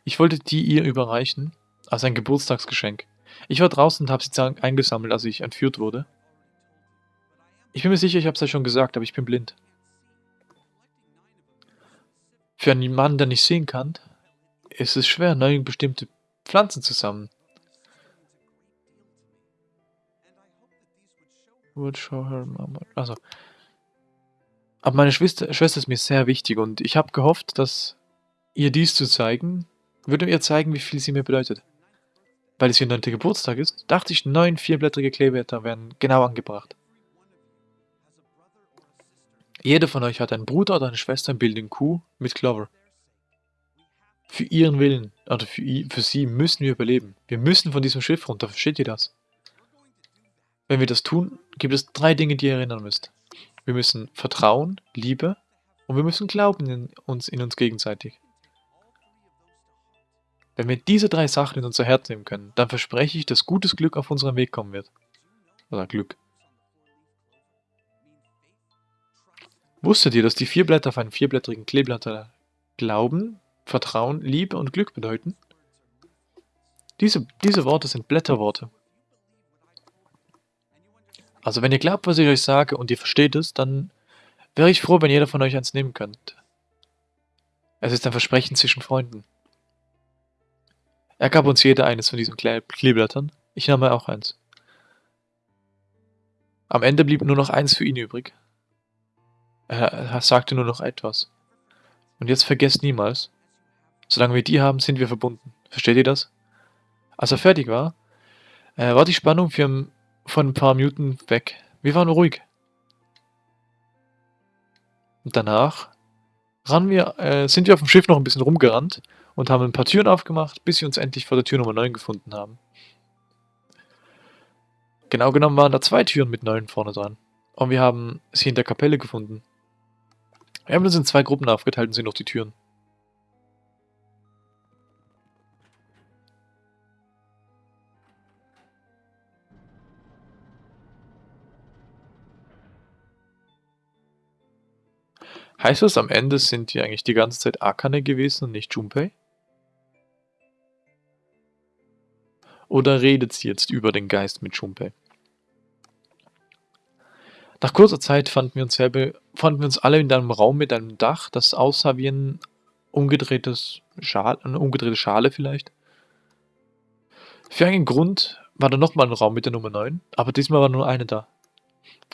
Ich wollte die ihr überreichen, als ein Geburtstagsgeschenk. Ich war draußen und habe sie eingesammelt, als ich entführt wurde. Ich bin mir sicher, ich habe es ja schon gesagt, aber ich bin blind. Für einen Mann, der nicht sehen kann, ist es schwer, neun bestimmte Pflanzen her mama. Also. Aber meine Schwester, Schwester ist mir sehr wichtig und ich habe gehofft, dass ihr dies zu zeigen, würde ihr zeigen, wie viel sie mir bedeutet. Weil es ihr neunter Geburtstag ist, dachte ich, neun vierblättrige Kleeblätter wären genau angebracht. Jeder von euch hat einen Bruder oder eine Schwester im Building Q mit Clover. Für ihren Willen, oder für, für sie müssen wir überleben. Wir müssen von diesem Schiff runter, versteht ihr das? Wenn wir das tun, gibt es drei Dinge, die ihr erinnern müsst. Wir müssen Vertrauen, Liebe und wir müssen glauben in uns, in uns gegenseitig. Wenn wir diese drei Sachen in unser Herz nehmen können, dann verspreche ich, dass gutes Glück auf unseren Weg kommen wird. Oder Glück. Wusstet ihr, dass die vier Blätter auf einen vierblättrigen Kleeblätter Glauben, Vertrauen, Liebe und Glück bedeuten? Diese, diese Worte sind Blätterworte. Also wenn ihr glaubt, was ich euch sage und ihr versteht es, dann wäre ich froh, wenn jeder von euch eins nehmen könnt. Es ist ein Versprechen zwischen Freunden. Er gab uns jeder eines von diesen Kleeblättern. Ich nahm mir auch eins. Am Ende blieb nur noch eins für ihn übrig. Er, sagte nur noch etwas. Und jetzt vergesst niemals, solange wir die haben, sind wir verbunden. Versteht ihr das? Als er fertig war, äh, war die Spannung für, von ein paar Minuten weg. Wir waren ruhig. Und danach wir, äh, sind wir auf dem Schiff noch ein bisschen rumgerannt und haben ein paar Türen aufgemacht, bis wir uns endlich vor der Tür Nummer 9 gefunden haben. Genau genommen waren da zwei Türen mit 9 vorne dran. Und wir haben sie in der Kapelle gefunden. Wir haben uns in zwei Gruppen aufgeteilt und sehen noch die Türen. Heißt das, am Ende sind die eigentlich die ganze Zeit Akane gewesen und nicht Junpei? Oder redet sie jetzt über den Geist mit Junpei? Nach kurzer Zeit fanden wir uns, fanden wir uns alle in einem Raum mit einem Dach, das aussah wie ein umgedrehtes Schal, eine umgedrehte Schale vielleicht. Für einen Grund war da nochmal ein Raum mit der Nummer 9, aber diesmal war nur eine da.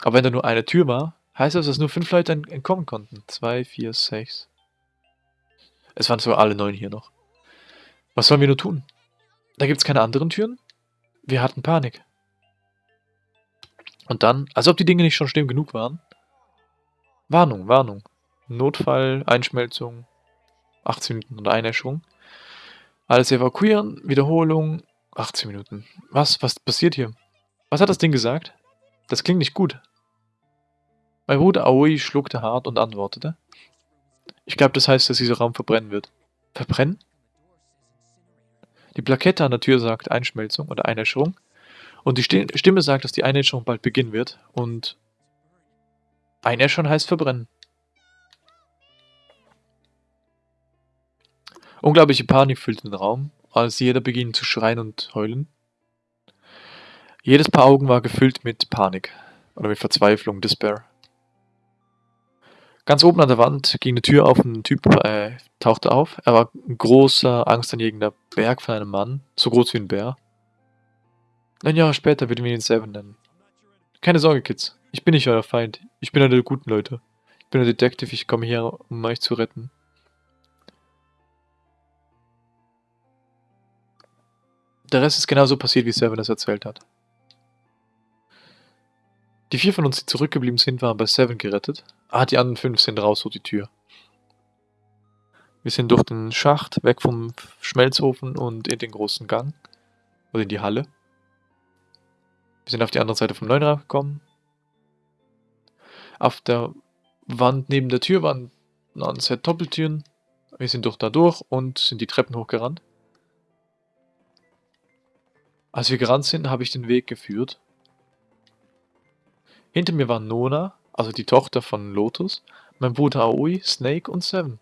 Aber wenn da nur eine Tür war, heißt das, dass nur fünf Leute entkommen konnten. Zwei, vier, sechs. Es waren zwar alle neun hier noch. Was sollen wir nur tun? Da gibt es keine anderen Türen? Wir hatten Panik. Und dann, als ob die Dinge nicht schon schlimm genug waren. Warnung, Warnung. Notfall, Einschmelzung, 18 Minuten und Einäscherung. Alles evakuieren, Wiederholung, 18 Minuten. Was, was passiert hier? Was hat das Ding gesagt? Das klingt nicht gut. Mein Bruder Aoi schluckte hart und antwortete. Ich glaube, das heißt, dass dieser Raum verbrennen wird. Verbrennen? Die Plakette an der Tür sagt Einschmelzung oder Einäscherung. Und die Stimme sagt, dass die Einäscherung bald beginnen wird. Und Einäschern heißt verbrennen. Unglaubliche Panik füllte den Raum, als jeder beginnt zu schreien und heulen. Jedes Paar Augen war gefüllt mit Panik oder mit Verzweiflung, Despair. Ganz oben an der Wand ging eine Tür auf ein Typ äh, tauchte auf. Er war ein großer, angstanjegender Berg von einem Mann, so groß wie ein Bär. Neun Jahre später würden wir ihn Seven nennen. Keine Sorge, Kids. Ich bin nicht euer Feind. Ich bin einer der guten Leute. Ich bin ein Detective, ich komme her, um euch zu retten. Der Rest ist genauso passiert, wie Seven es erzählt hat. Die vier von uns, die zurückgeblieben sind, waren bei Seven gerettet. Ah, die anderen fünf sind raus durch die Tür. Wir sind durch den Schacht, weg vom Schmelzofen und in den großen Gang. Oder in die Halle. Wir sind auf die andere Seite vom Neunrad gekommen. Auf der Wand neben der Tür waren ein Set Doppeltüren. Wir sind durch da durch und sind die Treppen hochgerannt. Als wir gerannt sind, habe ich den Weg geführt. Hinter mir war Nona, also die Tochter von Lotus, mein Bruder Aoi, Snake und Seven.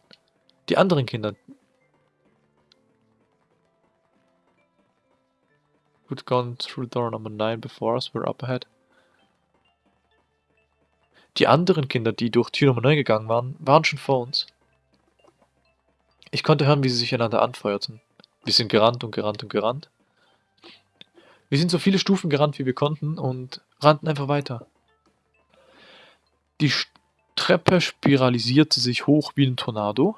Die anderen Kinder, who'd gone through door number 9 before us were up ahead. Die anderen Kinder, die durch Tür Nummer 9 gegangen waren, waren schon vor uns. Ich konnte hören, wie sie sich einander anfeuerten. Wir sind gerannt und gerannt und gerannt. Wir sind so viele Stufen gerannt, wie wir konnten und rannten einfach weiter. Die Treppe spiralisierte sich hoch wie ein Tornado.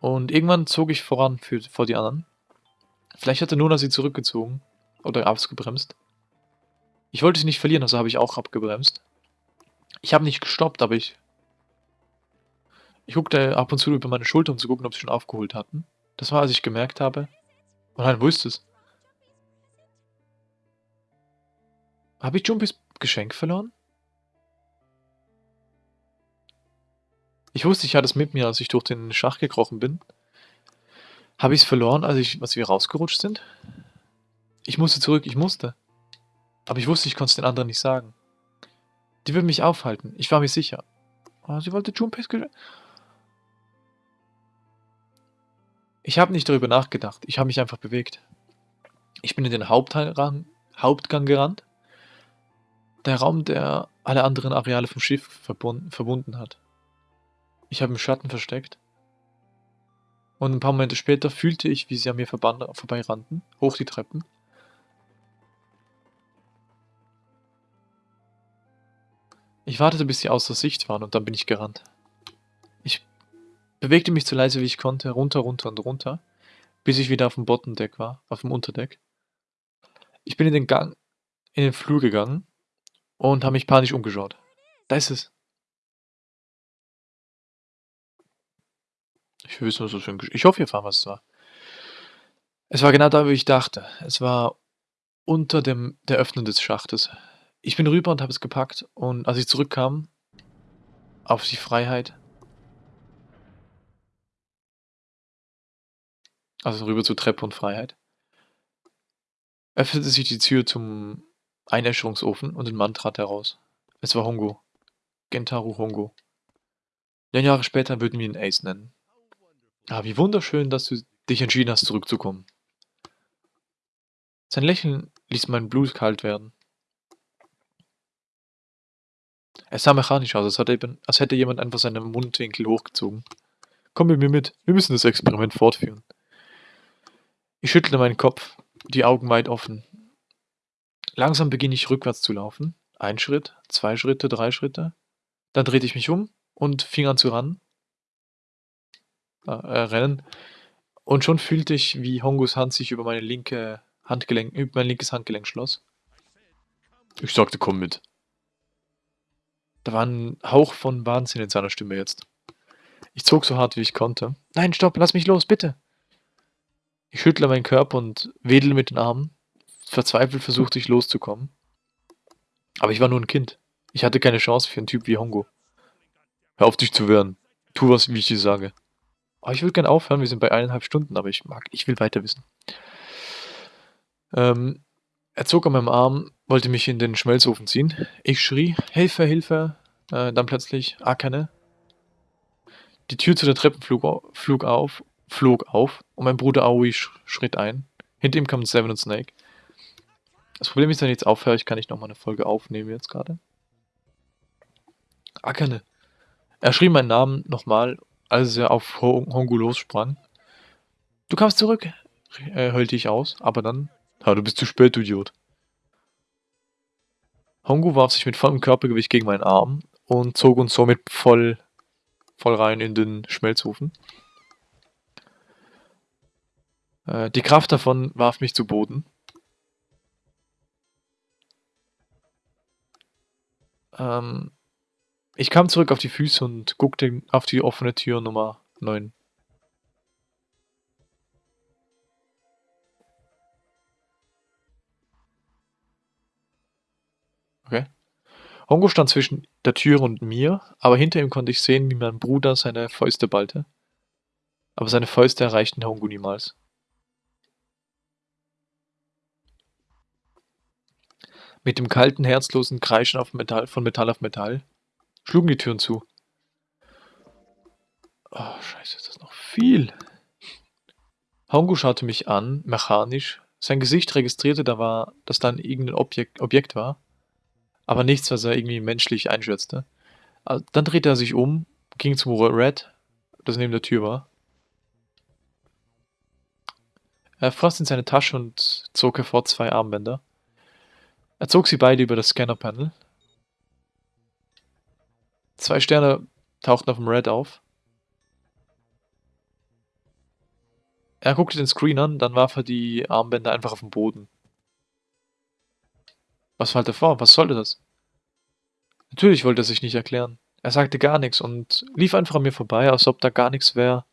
Und irgendwann zog ich voran für, vor die anderen. Vielleicht hatte Nona sie zurückgezogen. Oder abgebremst. Ich wollte sie nicht verlieren, also habe ich auch abgebremst. Ich habe nicht gestoppt, aber ich... Ich guckte ab und zu über meine Schulter, um zu gucken, ob sie schon aufgeholt hatten. Das war, als ich gemerkt habe... Oh nein, wo ist es? Habe ich Jumpys Geschenk verloren? Ich wusste, ich hatte es mit mir, als ich durch den Schach gekrochen bin. Habe ich es verloren, als, ich, als wir rausgerutscht sind? Ich musste zurück, ich musste. Aber ich wusste, ich konnte es den anderen nicht sagen. Die würden mich aufhalten, ich war mir sicher. Oh, sie wollte Junpeis Ich habe nicht darüber nachgedacht, ich habe mich einfach bewegt. Ich bin in den Hauptgang, Hauptgang gerannt. Der Raum, der alle anderen Areale vom Schiff verbunden, verbunden hat. Ich habe im Schatten versteckt und ein paar Momente später fühlte ich, wie sie an mir vorbeirannten, hoch die Treppen. Ich wartete, bis sie außer Sicht waren und dann bin ich gerannt. Ich bewegte mich so leise wie ich konnte, runter, runter und runter, bis ich wieder auf dem Bottendeck war, auf dem Unterdeck. Ich bin in den Gang, in den Flur gegangen und habe mich panisch umgeschaut. Da ist es. Ich will wissen, was das für ein Gesch Ich hoffe, ihr erfahren, was es war. Es war genau da, wo ich dachte. Es war unter dem der Öffnung des Schachtes. Ich bin rüber und habe es gepackt und als ich zurückkam auf die Freiheit also rüber zur Treppe und Freiheit, öffnete sich die Tür zum Einäscherungsofen und ein Mann trat heraus. Es war Hongo. Gentaru Hongo. Neun Jahre später würden wir ihn Ace nennen. Ah, wie wunderschön, dass du dich entschieden hast, zurückzukommen. Sein Lächeln ließ mein Blut kalt werden. Es sah mechanisch aus, als, hätte, jemand einfach seinen Mundwinkel hochgezogen. Komm mit mir mit, wir müssen das Experiment fortführen. Ich schüttelte meinen Kopf, die Augen weit offen. Langsam beginne ich rückwärts zu laufen. Ein Schritt, zwei Schritte, drei Schritte. Dann drehte ich mich um und fing an zu ran äh, rennen. Und schon fühlte ich, wie Hongos Hand sich über meine linke Handgelenk, über mein linkes Handgelenk schloss. Ich sagte, komm mit. Da war ein Hauch von Wahnsinn in seiner Stimme jetzt. Ich zog so hart wie ich konnte. Nein, stopp, lass mich los, bitte. Ich schüttle meinen Körper und wedel mit den Armen. Verzweifelt versuchte ich loszukommen. Aber ich war nur ein Kind. Ich hatte keine Chance für einen Typ wie Hongo. Hör auf dich zu wehren. Tu was, wie ich dir sage. Oh, ich würde gerne aufhören, wir sind bei eineinhalb Stunden, aber ich mag, ich will weiter wissen. Ähm, er zog an meinem Arm, wollte mich in den Schmelzofen ziehen. Ich schrie, Hilfe, Hilfe. Äh, dann plötzlich, Akane. Die Tür zu der Treppe flog, flog, auf, flog auf und mein Bruder Aoi sch schritt ein. Hinter ihm kamen Seven und Snake. Das Problem ist, wenn ich jetzt aufhöre, ich kann nicht nochmal eine Folge aufnehmen jetzt gerade. Akane. Er schrie meinen Namen nochmal, als er auf Ho Hongu lossprang. Du kamst zurück, äh, heulte ich aus, aber dann... Ja, du bist zu spät, du Idiot. Hongu warf sich mit vollem Körpergewicht gegen meinen Arm und zog uns somit voll, voll rein in den Schmelzofen. Äh, die Kraft davon warf mich zu Boden. Ähm, ich kam zurück auf die Füße und guckte auf die offene Tür Nummer 9. Okay. Hongo stand zwischen der Tür und mir, aber hinter ihm konnte ich sehen, wie mein Bruder seine Fäuste ballte. Aber seine Fäuste erreichten Hongo niemals. Mit dem kalten, herzlosen Kreischen Metall, von Metall auf Metall schlugen die Türen zu. Oh, scheiße, ist das noch viel. Hongo schaute mich an, mechanisch. Sein Gesicht registrierte, da war, dass dann irgendein Objekt, Objekt war. Aber nichts, was er irgendwie menschlich einschätzte. Ah, dann drehte er sich um, ging zum Red, das neben der Tür war. Er fasste in seine Tasche und zog hervor zwei Armbänder. Er zog sie beide über das Scanner-Panel. Zwei Sterne tauchten auf dem Red auf. Er guckte den Screen an, dann warf er die Armbänder einfach auf den Boden. Was fällt er vor? Was sollte das? Natürlich wollte er sich nicht erklären. Er sagte gar nichts und lief einfach an mir vorbei, als ob da gar nichts wäre.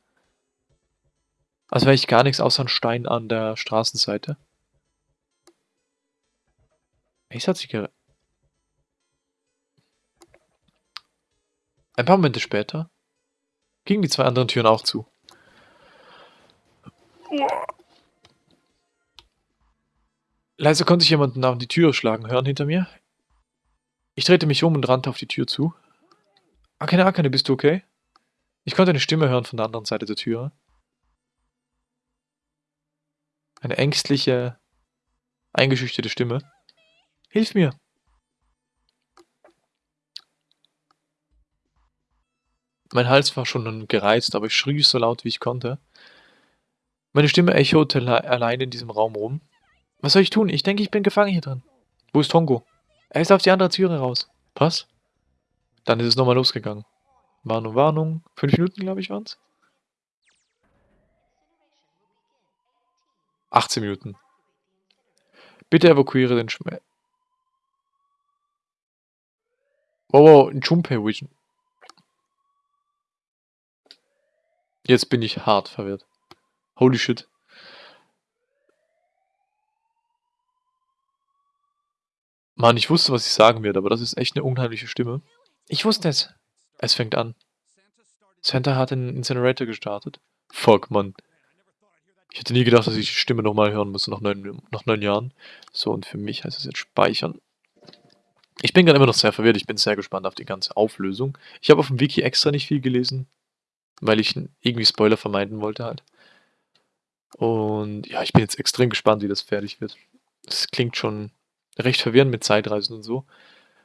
Als wäre ich gar nichts außer ein Stein an der Straßenseite. Mace hat sich ge... Ein paar Momente später gingen die zwei anderen Türen auch zu. Leise konnte ich jemanden auf die Tür schlagen hören hinter mir. Ich drehte mich um und rannte auf die Tür zu. Akane, Akane, bist du okay? Ich konnte eine Stimme hören von der anderen Seite der Tür. Eine ängstliche, eingeschüchterte Stimme. Hilf mir! Mein Hals war schon gereizt, aber ich schrie so laut, wie ich konnte. Meine Stimme echote allein in diesem Raum rum. Was soll ich tun? Ich denke, ich bin gefangen hier drin. Wo ist Tongo? Er ist auf die andere Türe raus. Was? Dann ist es nochmal losgegangen. Warnung, Warnung. Fünf Minuten, glaube ich, waren es. 18 Minuten. Bitte evakuiere den Schmerz. Wow, wow, ein Junpei Vision. Jetzt bin ich hart verwirrt. Holy shit. Mann, ich wusste, was ich sagen werde, aber das ist echt eine unheimliche Stimme. Ich wusste es. Es fängt an. Santa hat einen Incinerator gestartet. Fuck, Mann. Ich hätte nie gedacht, dass ich die Stimme nochmal hören muss nach neun, nach neun Jahren. So, und für mich heißt es jetzt speichern. Ich bin gerade immer noch sehr verwirrt. Ich bin sehr gespannt auf die ganze Auflösung. Ich habe auf dem Wiki extra nicht viel gelesen, weil ich irgendwie Spoiler vermeiden wollte halt. Und ja, ich bin jetzt extrem gespannt, wie das fertig wird. Es klingt schon recht verwirrend mit Zeitreisen und so.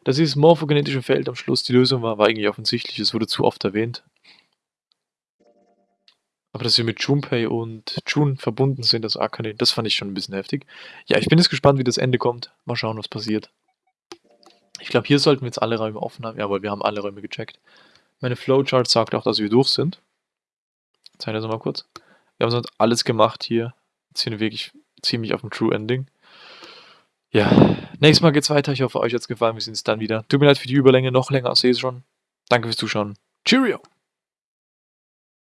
Dass dieses morphogenetische Feld am Schluss die Lösung war, war eigentlich offensichtlich. Es wurde zu oft erwähnt. Aber dass wir mit Junpei und Jun verbunden sind, das Akane, das fand ich schon ein bisschen heftig. Ja, ich bin jetzt gespannt, wie das Ende kommt. Mal schauen, was passiert. Ich glaube, hier sollten wir jetzt alle Räume offen haben. Ja, weil wir haben alle Räume gecheckt. Meine Flowchart sagt auch, dass wir durch sind. Zeig das mal kurz. Wir haben sonst alles gemacht hier. Jetzt sind wir wirklich ziemlich auf dem True Ending. Ja, nächstes Mal geht's weiter. Ich hoffe, euch hat's gefallen. Wir sehen uns dann wieder. Tut mir leid für die Überlänge, noch länger als eh schon. Danke fürs Zuschauen. Cheerio!